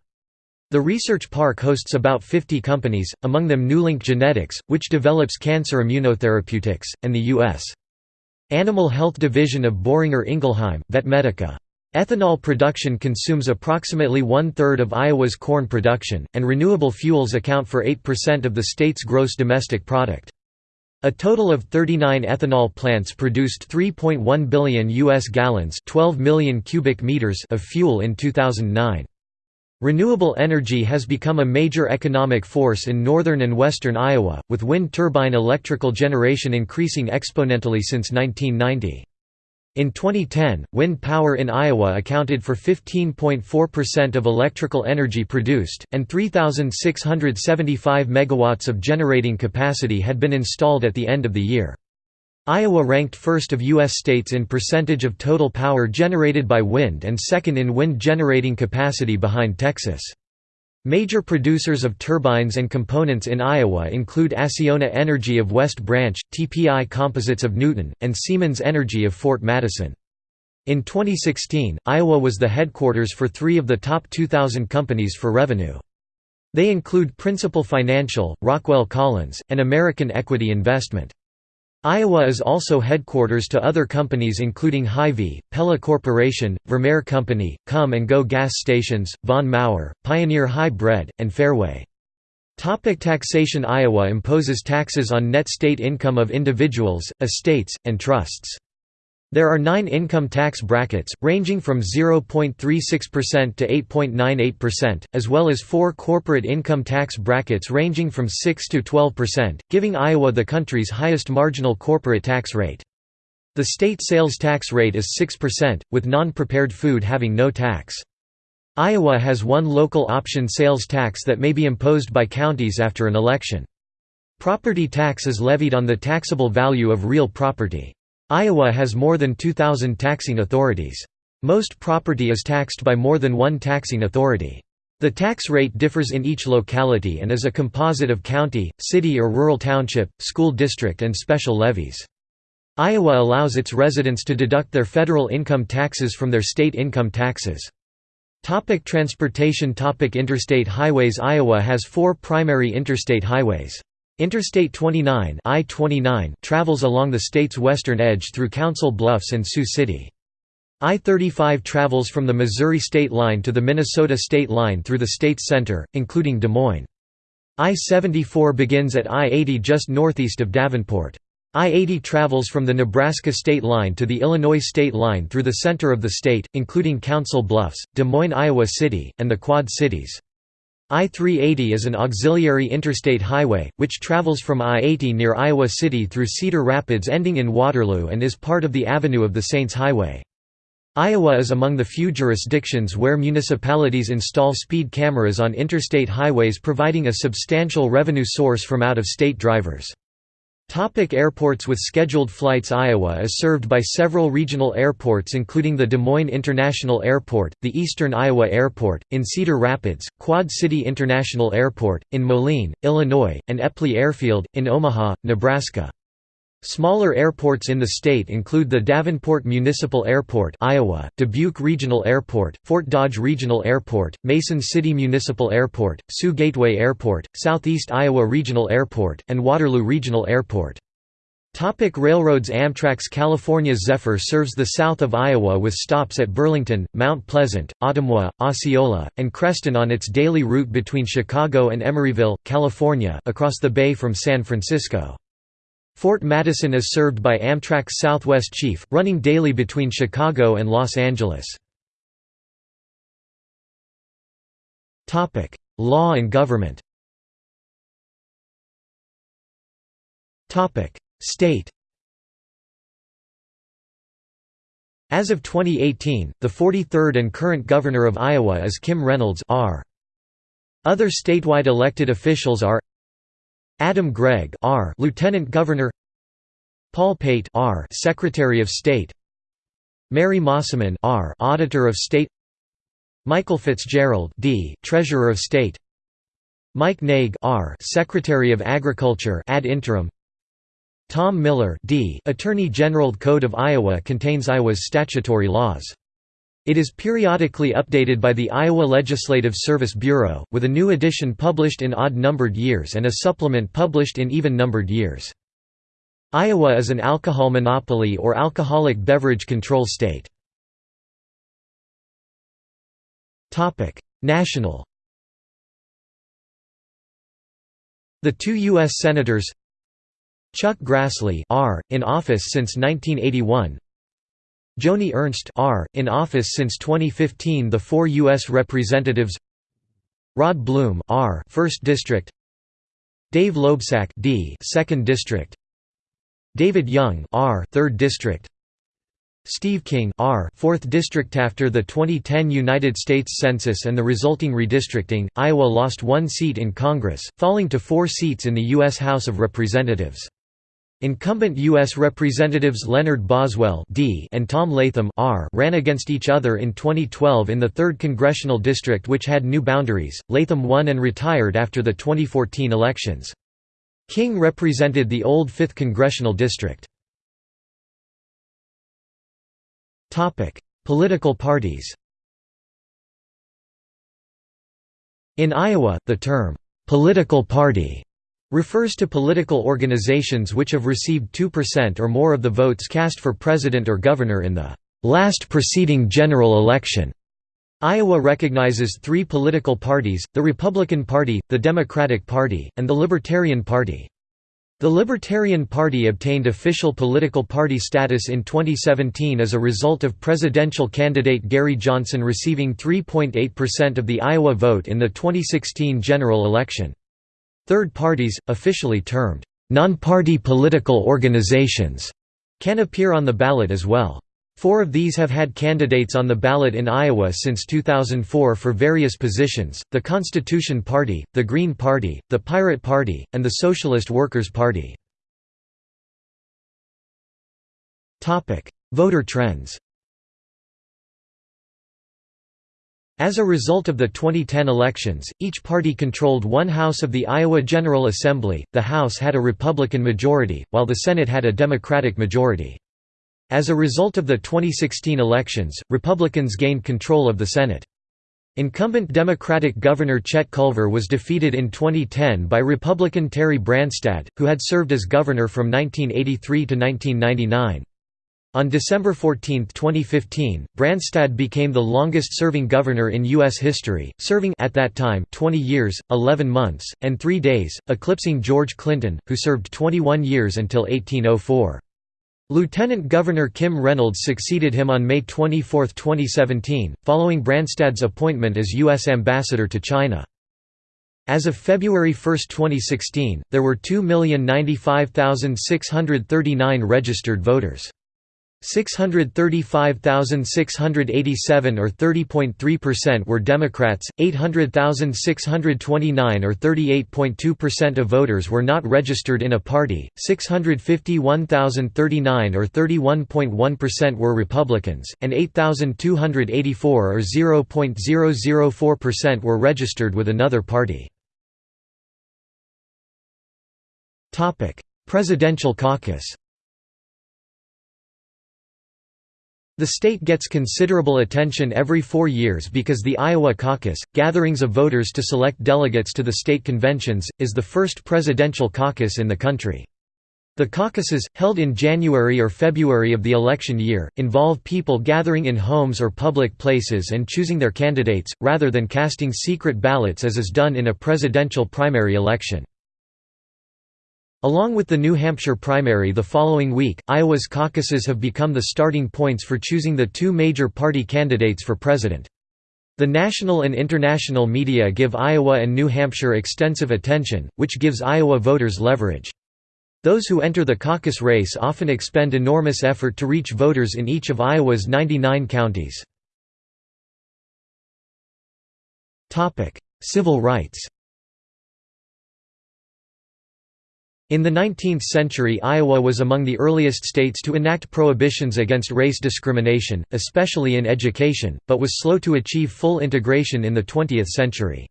The research park hosts about 50 companies, among them Newlink Genetics, which develops cancer immunotherapeutics, and the U.S. Animal Health Division of Boehringer Ingelheim, Vetmedica. Ethanol production consumes approximately one-third of Iowa's corn production, and renewable fuels account for 8% of the state's gross domestic product. A total of 39 ethanol plants produced 3.1 billion US gallons, 12 million cubic meters of fuel in 2009. Renewable energy has become a major economic force in northern and western Iowa, with wind turbine electrical generation increasing exponentially since 1990. In 2010, wind power in Iowa accounted for 15.4% of electrical energy produced, and 3,675 megawatts of generating capacity had been installed at the end of the year. Iowa ranked first of U.S. states in percentage of total power generated by wind and second in wind generating capacity behind Texas. Major producers of turbines and components in Iowa include Acciona Energy of West Branch, TPI Composites of Newton, and Siemens Energy of Fort Madison. In 2016, Iowa was the headquarters for three of the top 2,000 companies for revenue. They include Principal Financial, Rockwell Collins, and American Equity Investment. Iowa is also headquarters to other companies including Hy-Vee, Pella Corporation, Vermeer Company, Kum & Go Gas Stations, Von Maur, Pioneer Hi-Bred, and Fareway. Topic taxation Iowa imposes taxes on net state income of individuals, estates, and trusts. There are nine income tax brackets, ranging from 0.36% to 8.98%, as well as four corporate income tax brackets ranging from 6 to 12%, giving Iowa the country's highest marginal corporate tax rate. The state sales tax rate is 6%, with non-prepared food having no tax. Iowa has one local option sales tax that may be imposed by counties after an election. Property tax is levied on the taxable value of real property. Iowa has more than 2,000 taxing authorities. Most property is taxed by more than one taxing authority. The tax rate differs in each locality and is a composite of county, city or rural township, school district and special levies. Iowa allows its residents to deduct their federal income taxes from their state income taxes. Topic transportation Topic Interstate highways Iowa has four primary interstate highways. Interstate 29 I-29 travels along the state's western edge through Council Bluffs and Sioux City. I-35 travels from the Missouri state line to the Minnesota state line through the state's center, including Des Moines. I-74 begins at I-80 just northeast of Davenport. I-80 travels from the Nebraska state line to the Illinois state line through the center of the state, including Council Bluffs, Des Moines Iowa City, and the Quad Cities. I-380 is an auxiliary interstate highway, which travels from I-80 near Iowa City through Cedar Rapids ending in Waterloo and is part of the Avenue of the Saints Highway. Iowa is among the few jurisdictions where municipalities install speed cameras on interstate highways providing a substantial revenue source from out-of-state drivers. Topic airports With scheduled flights Iowa is served by several regional airports including the Des Moines International Airport, the Eastern Iowa Airport, in Cedar Rapids, Quad City International Airport, in Moline, Illinois, and Eppley Airfield, in Omaha, Nebraska. Smaller airports in the state include the Davenport Municipal Airport Iowa, Dubuque Regional Airport, Fort Dodge Regional Airport, Mason City Municipal Airport, Sioux Gateway Airport, Southeast Iowa Regional Airport, and Waterloo Regional Airport. Topic railroads Amtrak's California Zephyr serves the south of Iowa with stops at Burlington, Mount Pleasant, Ottumwa, Osceola, and Creston on its daily route between Chicago and Emeryville, California across the bay from San Francisco. Fort Madison is served by Amtrak's Southwest Chief, running daily between Chicago and Los Angeles. Law and government State As of 2018, the 43rd and current governor of Iowa is Kim Reynolds R. Other statewide elected officials are Adam Gregg R. Lieutenant Governor Paul Pate R. Secretary of State Mary Mosiman R. Auditor of State Michael Fitzgerald D. Treasurer of State Mike Naig R. Secretary of Agriculture ad interim Tom Miller D. Attorney General Code of Iowa contains Iowa's statutory laws. It is periodically updated by the Iowa Legislative Service Bureau, with a new edition published in odd-numbered years and a supplement published in even-numbered years. Iowa is an alcohol monopoly or alcoholic beverage control state. National The two U.S. Senators Chuck Grassley R. in office since 1981 Joni Ernst R. in office since 2015 The four U.S. Representatives Rod Blum R. 1st District Dave Loebsack D. 2nd District David Young R. 3rd District Steve King R. 4th District After the 2010 United States Census and the resulting redistricting, Iowa lost one seat in Congress, falling to four seats in the U.S. House of Representatives. Incumbent U.S. Representatives Leonard Boswell D and Tom Latham R ran against each other in 2012 in the 3rd Congressional District which had new boundaries. Latham won and retired after the 2014 elections. King represented the old 5th Congressional District. Political parties In Iowa, the term, "'political party' refers to political organizations which have received 2% or more of the votes cast for president or governor in the last preceding general election. Iowa recognizes three political parties, the Republican Party, the Democratic Party, and the Libertarian Party. The Libertarian Party obtained official political party status in 2017 as a result of presidential candidate Gary Johnson receiving 3.8% of the Iowa vote in the 2016 general election. Third parties, officially termed, non-party political organizations, can appear on the ballot as well. Four of these have had candidates on the ballot in Iowa since 2004 for various positions, the Constitution Party, the Green Party, the Pirate Party, and the Socialist Workers' Party. Voter trends As a result of the 2010 elections, each party controlled one house of the Iowa General Assembly, the House had a Republican majority, while the Senate had a Democratic majority. As a result of the 2016 elections, Republicans gained control of the Senate. Incumbent Democratic Governor Chet Culver was defeated in 2010 by Republican Terry Branstad, who had served as governor from 1983 to 1999. On December 14, 2015, Branstad became the longest-serving governor in U.S. history, serving at that time 20 years, 11 months, and 3 days, eclipsing George Clinton, who served 21 years until 1804. Lieutenant Governor Kim Reynolds succeeded him on May 24, 2017, following Branstad's appointment as U.S. Ambassador to China. As of February 1, 2016, there were 2,095,639 registered voters. 635,687 or 30.3% were Democrats, 800,629 or 38.2% of voters were not registered in a party, 651,039 or 31.1% were Republicans, and 8,284 or 0.004% were registered with another party. Presidential caucus The state gets considerable attention every four years because the Iowa caucus, gatherings of voters to select delegates to the state conventions, is the first presidential caucus in the country. The caucuses, held in January or February of the election year, involve people gathering in homes or public places and choosing their candidates, rather than casting secret ballots as is done in a presidential primary election. Along with the New Hampshire primary the following week, Iowa's caucuses have become the starting points for choosing the two major party candidates for president. The national and international media give Iowa and New Hampshire extensive attention, which gives Iowa voters leverage. Those who enter the caucus race often expend enormous effort to reach voters in each of Iowa's 99 counties. Civil rights In the 19th century Iowa was among the earliest states to enact prohibitions against race discrimination, especially in education, but was slow to achieve full integration in the 20th century.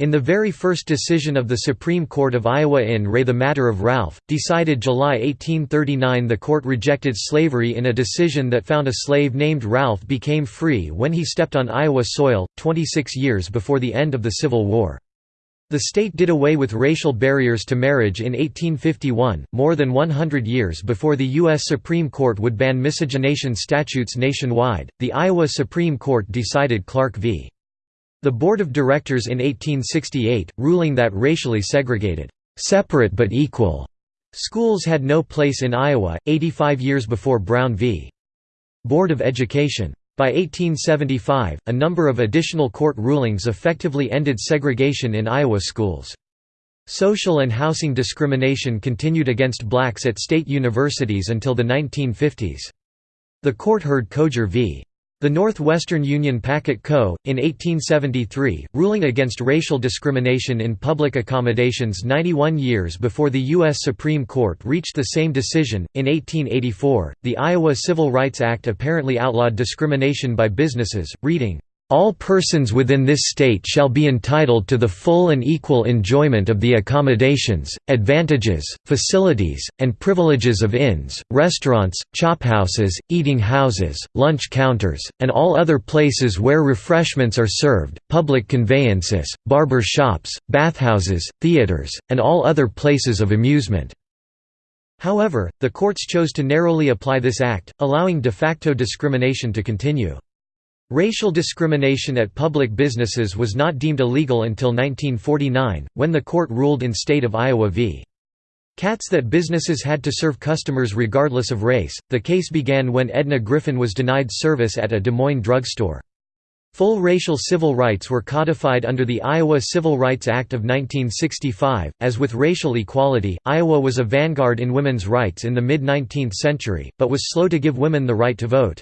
In the very first decision of the Supreme Court of Iowa in re the Matter of Ralph, decided July 1839 the court rejected slavery in a decision that found a slave named Ralph became free when he stepped on Iowa soil, 26 years before the end of the Civil War. The state did away with racial barriers to marriage in 1851, more than 100 years before the U.S. Supreme Court would ban miscegenation statutes nationwide. The Iowa Supreme Court decided Clark v. The Board of Directors in 1868, ruling that racially segregated, separate but equal schools had no place in Iowa, 85 years before Brown v. Board of Education. By 1875, a number of additional court rulings effectively ended segregation in Iowa schools. Social and housing discrimination continued against blacks at state universities until the 1950s. The court heard Coger v. The Northwestern Union Packet Co., in 1873, ruling against racial discrimination in public accommodations 91 years before the U.S. Supreme Court reached the same decision. In 1884, the Iowa Civil Rights Act apparently outlawed discrimination by businesses, reading, all persons within this state shall be entitled to the full and equal enjoyment of the accommodations, advantages, facilities, and privileges of inns, restaurants, chophouses, eating houses, lunch counters, and all other places where refreshments are served, public conveyances, barber shops, bathhouses, theaters, and all other places of amusement." However, the courts chose to narrowly apply this act, allowing de facto discrimination to continue. Racial discrimination at public businesses was not deemed illegal until 1949, when the court ruled in State of Iowa v. Katz that businesses had to serve customers regardless of race. The case began when Edna Griffin was denied service at a Des Moines drugstore. Full racial civil rights were codified under the Iowa Civil Rights Act of 1965. As with racial equality, Iowa was a vanguard in women's rights in the mid 19th century, but was slow to give women the right to vote.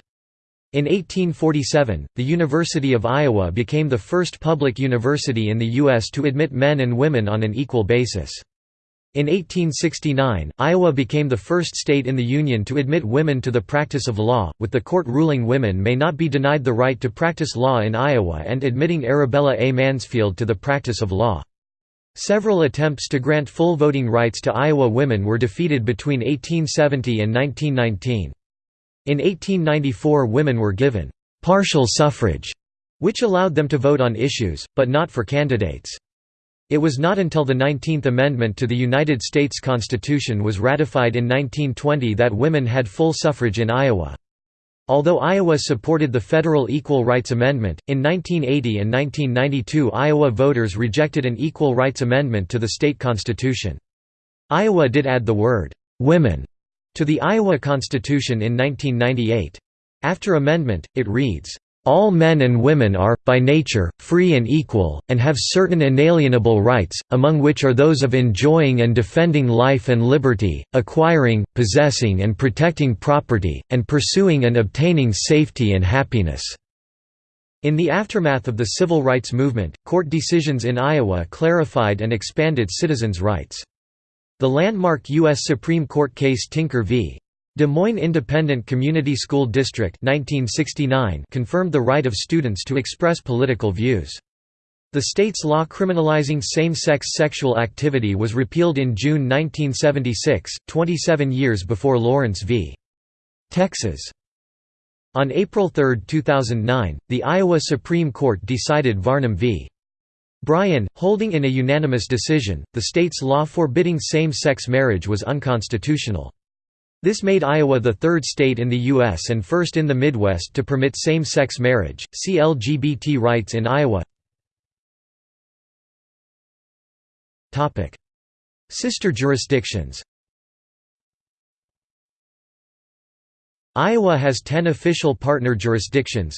In 1847, the University of Iowa became the first public university in the U.S. to admit men and women on an equal basis. In 1869, Iowa became the first state in the Union to admit women to the practice of law, with the court ruling women may not be denied the right to practice law in Iowa and admitting Arabella A. Mansfield to the practice of law. Several attempts to grant full voting rights to Iowa women were defeated between 1870 and 1919. In 1894 women were given «partial suffrage», which allowed them to vote on issues, but not for candidates. It was not until the 19th Amendment to the United States Constitution was ratified in 1920 that women had full suffrage in Iowa. Although Iowa supported the federal Equal Rights Amendment, in 1980 and 1992 Iowa voters rejected an Equal Rights Amendment to the state constitution. Iowa did add the word, "'women' to the Iowa Constitution in 1998. After amendment, it reads, all men and women are, by nature, free and equal, and have certain inalienable rights, among which are those of enjoying and defending life and liberty, acquiring, possessing and protecting property, and pursuing and obtaining safety and happiness." In the aftermath of the civil rights movement, court decisions in Iowa clarified and expanded citizens' rights. The landmark U.S. Supreme Court case Tinker v. Des Moines Independent Community School District 1969 confirmed the right of students to express political views. The state's law criminalizing same-sex sexual activity was repealed in June 1976, 27 years before Lawrence v. Texas. On April 3, 2009, the Iowa Supreme Court decided Varnum v. Bryan, holding in a unanimous decision, the state's law forbidding same-sex marriage was unconstitutional. This made Iowa the third state in the U.S. and first in the Midwest to permit same-sex marriage. See LGBT rights in Iowa. Topic: Sister jurisdictions. Iowa has 10 official partner jurisdictions.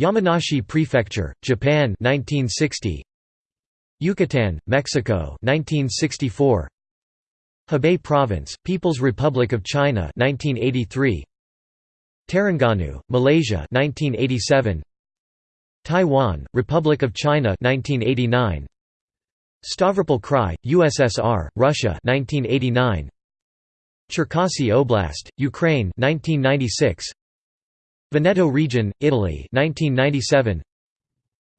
Yamanashi Prefecture, Japan 1960 Yucatan, Mexico 1964 Hebei Province, People's Republic of China 1983 Terengganu, Malaysia 1987 Taiwan, Republic of China 1989 Stavropol Krai, USSR, Russia 1989 Cherkasy Oblast, Ukraine 1996 Veneto region, Italy 1997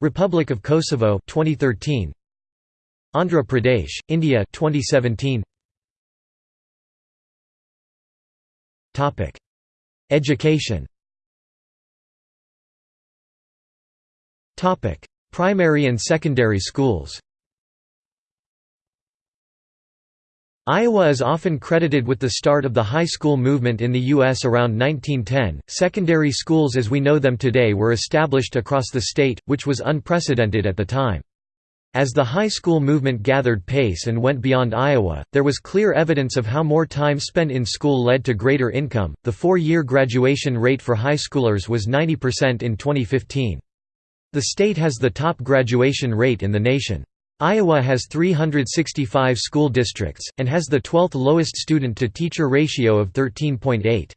Republic of Kosovo 2013 Andhra Pradesh, India 2017 Topic. Education. Topic. Primary and secondary schools Iowa is often credited with the start of the high school movement in the U.S. around 1910. Secondary schools as we know them today were established across the state, which was unprecedented at the time. As the high school movement gathered pace and went beyond Iowa, there was clear evidence of how more time spent in school led to greater income. The four year graduation rate for high schoolers was 90% in 2015. The state has the top graduation rate in the nation. Iowa has 365 school districts, and has the 12th lowest student-to-teacher ratio of 13.8.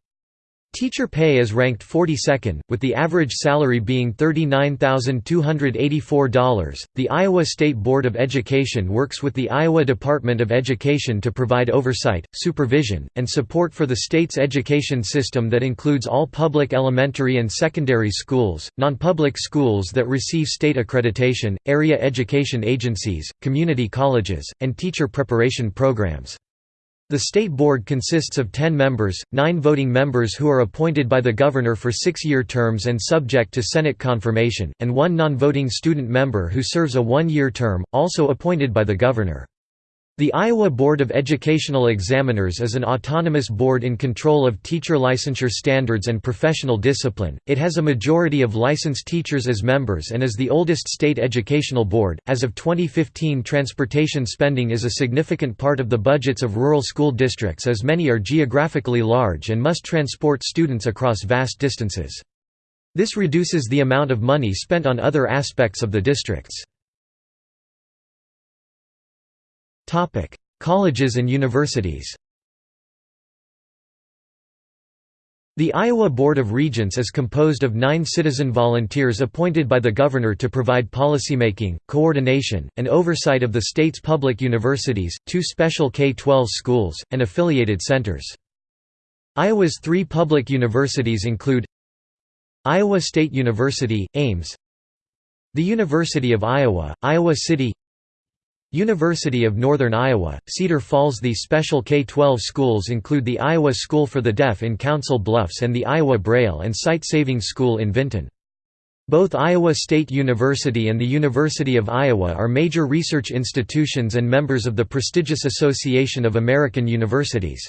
Teacher pay is ranked 42nd, with the average salary being $39,284. The Iowa State Board of Education works with the Iowa Department of Education to provide oversight, supervision, and support for the state's education system that includes all public elementary and secondary schools, non-public schools that receive state accreditation, area education agencies, community colleges, and teacher preparation programs. The state board consists of 10 members, 9 voting members who are appointed by the governor for six-year terms and subject to Senate confirmation, and one non-voting student member who serves a one-year term, also appointed by the governor. The Iowa Board of Educational Examiners is an autonomous board in control of teacher licensure standards and professional discipline. It has a majority of licensed teachers as members and is the oldest state educational board. As of 2015, transportation spending is a significant part of the budgets of rural school districts as many are geographically large and must transport students across vast distances. This reduces the amount of money spent on other aspects of the districts. Topic: Colleges and universities. The Iowa Board of Regents is composed of nine citizen volunteers appointed by the governor to provide policymaking, coordination, and oversight of the state's public universities, two special K-12 schools, and affiliated centers. Iowa's three public universities include Iowa State University, Ames The University of Iowa, Iowa City University of Northern Iowa, Cedar Falls The special K-12 schools include the Iowa School for the Deaf in Council Bluffs and the Iowa Braille and Sight Saving School in Vinton. Both Iowa State University and the University of Iowa are major research institutions and members of the prestigious Association of American Universities.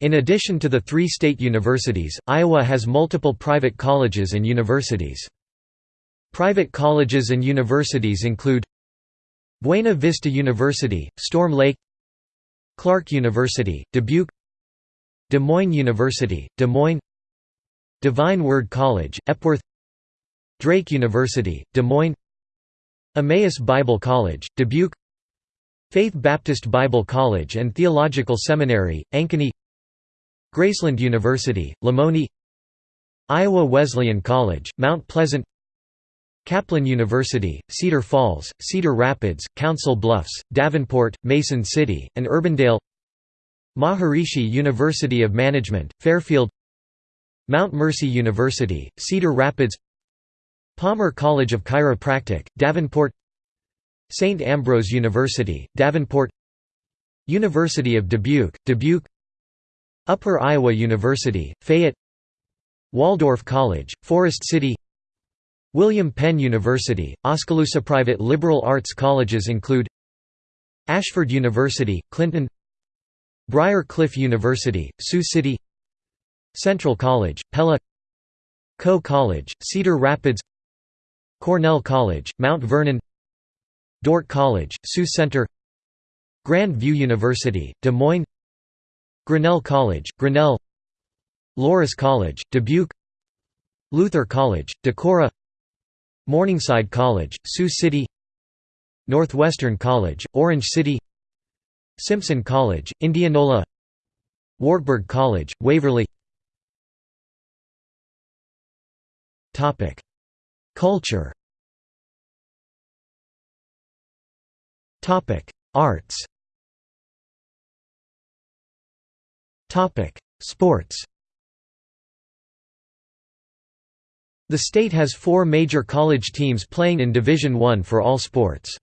In addition to the three state universities, Iowa has multiple private colleges and universities. Private colleges and universities include Buena Vista University, Storm Lake Clarke University, Dubuque Des Moines University, Des Moines Divine Word College, Epworth Drake University, Des Moines Emmaus Bible College, Dubuque Faith Baptist Bible College and Theological Seminary, Ankeny Graceland University, Lamoni Iowa Wesleyan College, Mount Pleasant Kaplan University, Cedar Falls, Cedar Rapids, Council Bluffs, Davenport, Mason City, and Urbandale. Maharishi University of Management, Fairfield. Mount Mercy University, Cedar Rapids. Palmer College of Chiropractic, Davenport. St. Ambrose University, Davenport. University of Dubuque, Dubuque. Upper Iowa University, Fayette. Waldorf College, Forest City William Penn University, Oskaloosa private liberal arts colleges include Ashford University, Clinton Briar Cliff University, Sioux City Central College, Pella Coe College, Cedar Rapids Cornell College, Mount Vernon Dordt College, Sioux Center Grand View University, Des Moines Grinnell College, Grinnell Loras College, Dubuque Luther College, Decorah Morningside College, Sioux City Northwestern College, Orange City Simpson College, Indianola Wartburg College, Waverly Culture Arts Sports The state has four major college teams playing in Division I for all sports.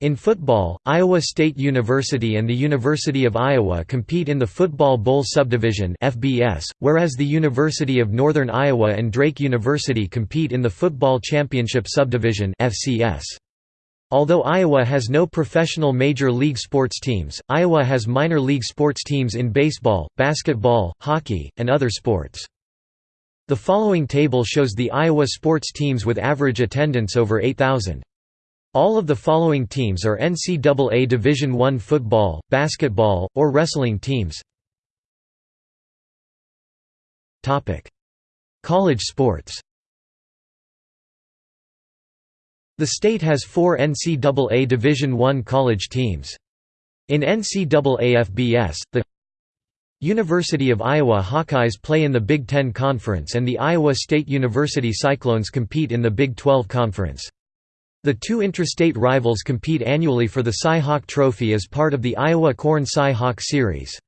In football, Iowa State University and the University of Iowa compete in the Football Bowl Subdivision (FBS), whereas the University of Northern Iowa and Drake University compete in the Football Championship Subdivision (FCS). Although Iowa has no professional major league sports teams, Iowa has minor league sports teams in baseball, basketball, hockey, and other sports. The following table shows the Iowa sports teams with average attendance over 8,000. All of the following teams are NCAA Division I football, basketball, or wrestling teams. College sports The state has four NCAA Division I college teams. In NCAA FBS, the University of Iowa Hawkeyes play in the Big Ten Conference and the Iowa State University Cyclones compete in the Big 12 Conference. The two intrastate rivals compete annually for the Cy-Hawk Trophy as part of the Iowa Corn Cy-Hawk Series.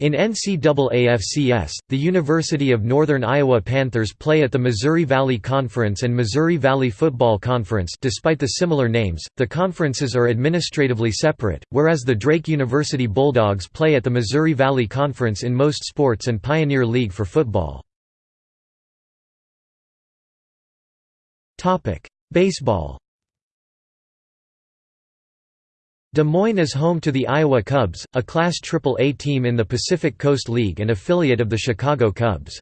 In NCAA FCS, the University of Northern Iowa Panthers play at the Missouri Valley Conference and Missouri Valley Football Conference despite the similar names, the conferences are administratively separate, whereas the Drake University Bulldogs play at the Missouri Valley Conference in most sports and Pioneer League for football. Baseball Des Moines is home to the Iowa Cubs, a Class AAA team in the Pacific Coast League and affiliate of the Chicago Cubs.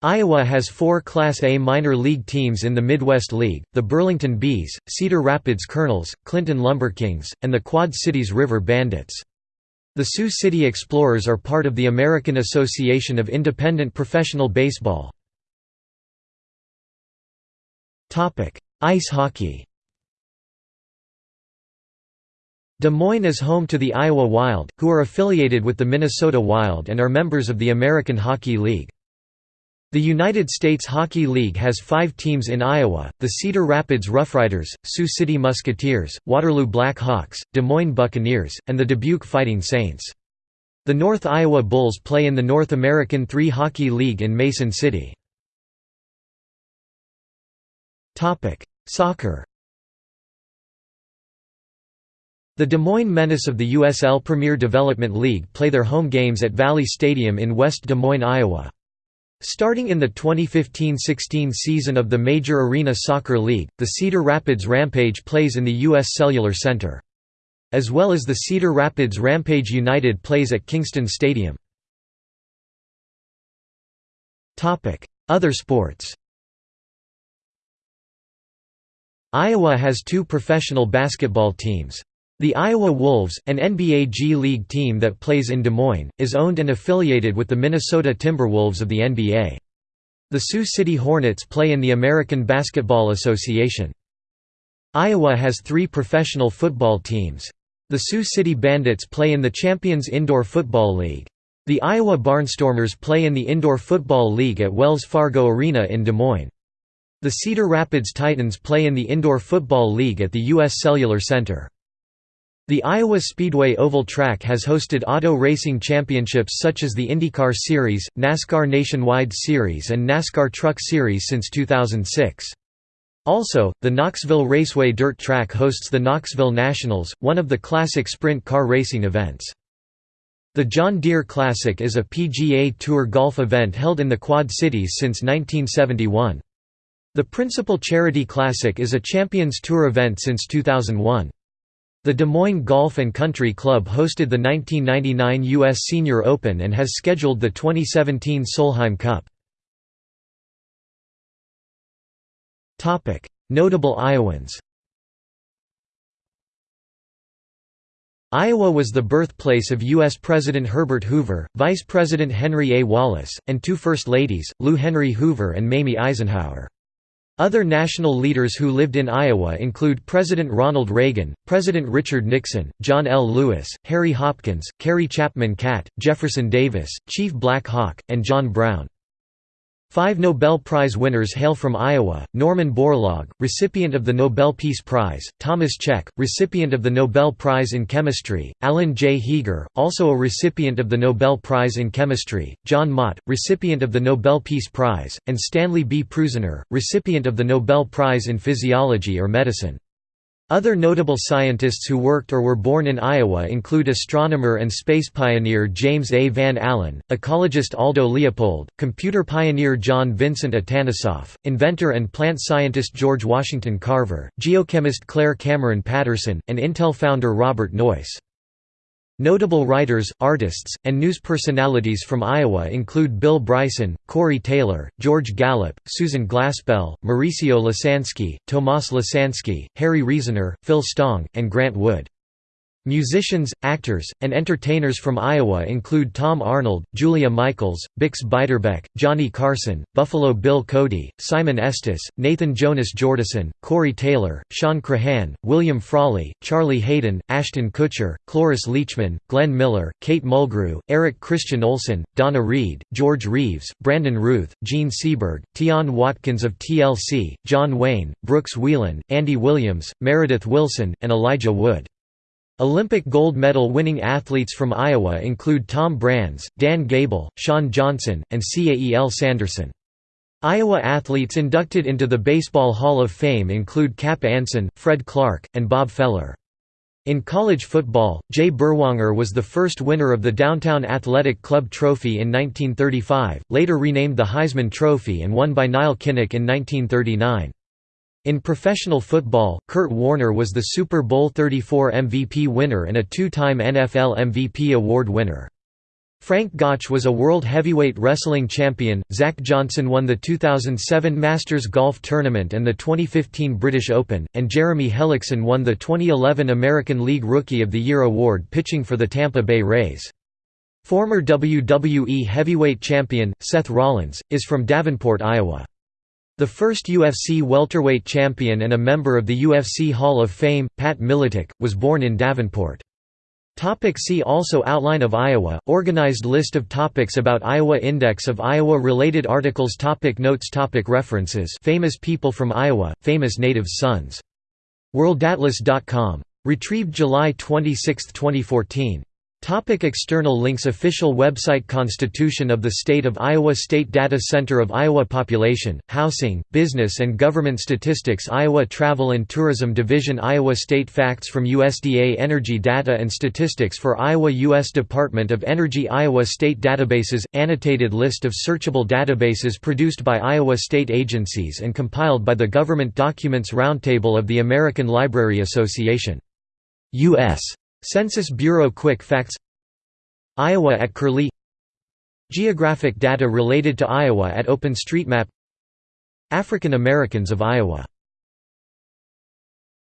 Iowa has four Class A minor league teams in the Midwest League, the Burlington Bees, Cedar Rapids Kernels, Clinton Lumberkings, and the Quad Cities River Bandits. The Sioux City Explorers are part of the American Association of Independent Professional Baseball. Ice hockey Des Moines is home to the Iowa Wild, who are affiliated with the Minnesota Wild and are members of the American Hockey League. The United States Hockey League has five teams in Iowa, the Cedar Rapids Roughriders, Sioux City Musketeers, Waterloo Black Hawks, Des Moines Buccaneers, and the Dubuque Fighting Saints. The North Iowa Bulls play in the North American Three Hockey League in Mason City. Soccer The Des Moines Menace of the USL Premier Development League play their home games at Valley Stadium in West Des Moines, Iowa. Starting in the 2015–16 season of the Major Arena Soccer League, the Cedar Rapids Rampage plays in the U.S. Cellular Center. As well as the Cedar Rapids Rampage United plays at Kingston Stadium. Other sports Iowa has two professional basketball teams. The Iowa Wolves, an NBA G League team that plays in Des Moines, is owned and affiliated with the Minnesota Timberwolves of the NBA. The Sioux City Hornets play in the American Basketball Association. Iowa has three professional football teams. The Sioux City Bandits play in the Champions Indoor Football League. The Iowa Barnstormers play in the Indoor Football League at Wells Fargo Arena in Des Moines. The Cedar Rapids Titans play in the Indoor Football League at the U.S. Cellular Center. The Iowa Speedway Oval Track has hosted auto racing championships such as the IndyCar Series, NASCAR Nationwide Series and NASCAR Truck Series since 2006. Also, the Knoxville Raceway Dirt Track hosts the Knoxville Nationals, one of the classic sprint car racing events. The John Deere Classic is a PGA Tour golf event held in the Quad Cities since 1971. The Principal Charity Classic is a Champions Tour event since 2001. The Des Moines Golf and Country Club hosted the 1999 U.S. Senior Open and has scheduled the 2017 Solheim Cup. Notable Iowans Iowa was the birthplace of U.S. President Herbert Hoover, Vice President Henry A. Wallace, and two First Ladies, Lou Henry Hoover and Mamie Eisenhower. Other national leaders who lived in Iowa include President Ronald Reagan, President Richard Nixon, John L. Lewis, Harry Hopkins, Carrie Chapman Catt, Jefferson Davis, Chief Black Hawk, and John Brown. Five Nobel Prize winners hail from Iowa, Norman Borlaug, recipient of the Nobel Peace Prize, Thomas Cech, recipient of the Nobel Prize in Chemistry, Alan J. Heeger, also a recipient of the Nobel Prize in Chemistry, John Mott, recipient of the Nobel Peace Prize, and Stanley B. Prusiner, recipient of the Nobel Prize in Physiology or Medicine. Other notable scientists who worked or were born in Iowa include astronomer and space pioneer James A. Van Allen, ecologist Aldo Leopold, computer pioneer John Vincent Atanasoff, inventor and plant scientist George Washington Carver, geochemist Claire Cameron Patterson, and Intel founder Robert Noyce. Notable writers, artists, and news personalities from Iowa include Bill Bryson, Corey Taylor, George Gallup, Susan Glaspell, Mauricio Lasansky, Tomas Lasansky, Harry Reasoner, Phil Stong, and Grant Wood. Musicians, actors, and entertainers from Iowa include Tom Arnold, Julia Michaels, Bix Beiderbecke, Johnny Carson, Buffalo Bill Cody, Simon Estes, Nathan Jonas Jordison, Corey Taylor, Shawn Crahan, William Frawley, Charlie Haden, Ashton Kutcher, Cloris Leachman, Glenn Miller, Kate Mulgrew, Eric Christian Olsen, Donna Reed, George Reeves, Brandon Routh, Jean Seberg, Tionne Watkins of TLC, John Wayne, Brooks Wheelan, Andy Williams, Meredith Willson, and Elijah Wood. Olympic gold medal winning athletes from Iowa include Tom Brands, Dan Gable, Shawn Johnson, and Cael Sanderson. Iowa athletes inducted into the Baseball Hall of Fame include Cap Anson, Fred Clarke, and Bob Feller. In college football, Jay Berwanger was the first winner of the Downtown Athletic Club Trophy in 1935, later renamed the Heisman Trophy and won by Nile Kinnick in 1939. In professional football, Kurt Warner was the Super Bowl 34 MVP winner and a two-time NFL MVP award winner. Frank Gotch was a World Heavyweight Wrestling Champion, Zach Johnson won the 2007 Masters Golf Tournament and the 2015 British Open, and Jeremy Hellickson won the 2011 American League Rookie of the Year award pitching for the Tampa Bay Rays. Former WWE Heavyweight Champion, Seth Rollins, is from Davenport, Iowa. The first UFC welterweight champion and a member of the UFC Hall of Fame, Pat Miletich, was born in Davenport. Topic see also Outline of Iowa, organized list of topics about Iowa Index of Iowa-related articles topic Notes topic References Famous people from Iowa, famous native sons. WorldAtlas.com. Retrieved July 26, 2014. Topic external links Official website Constitution of the State of Iowa State Data Center of Iowa Population, Housing, Business and Government Statistics Iowa Travel and Tourism Division Iowa State Facts from USDA Energy Data and Statistics for Iowa U.S. Department of Energy Iowa State Databases – Annotated list of searchable databases produced by Iowa state agencies and compiled by the Government Documents Roundtable of the American Library Association. U.S. Census Bureau Quick Facts. Iowa at Curlie. Geographic data related to Iowa at OpenStreetMap. African Americans of Iowa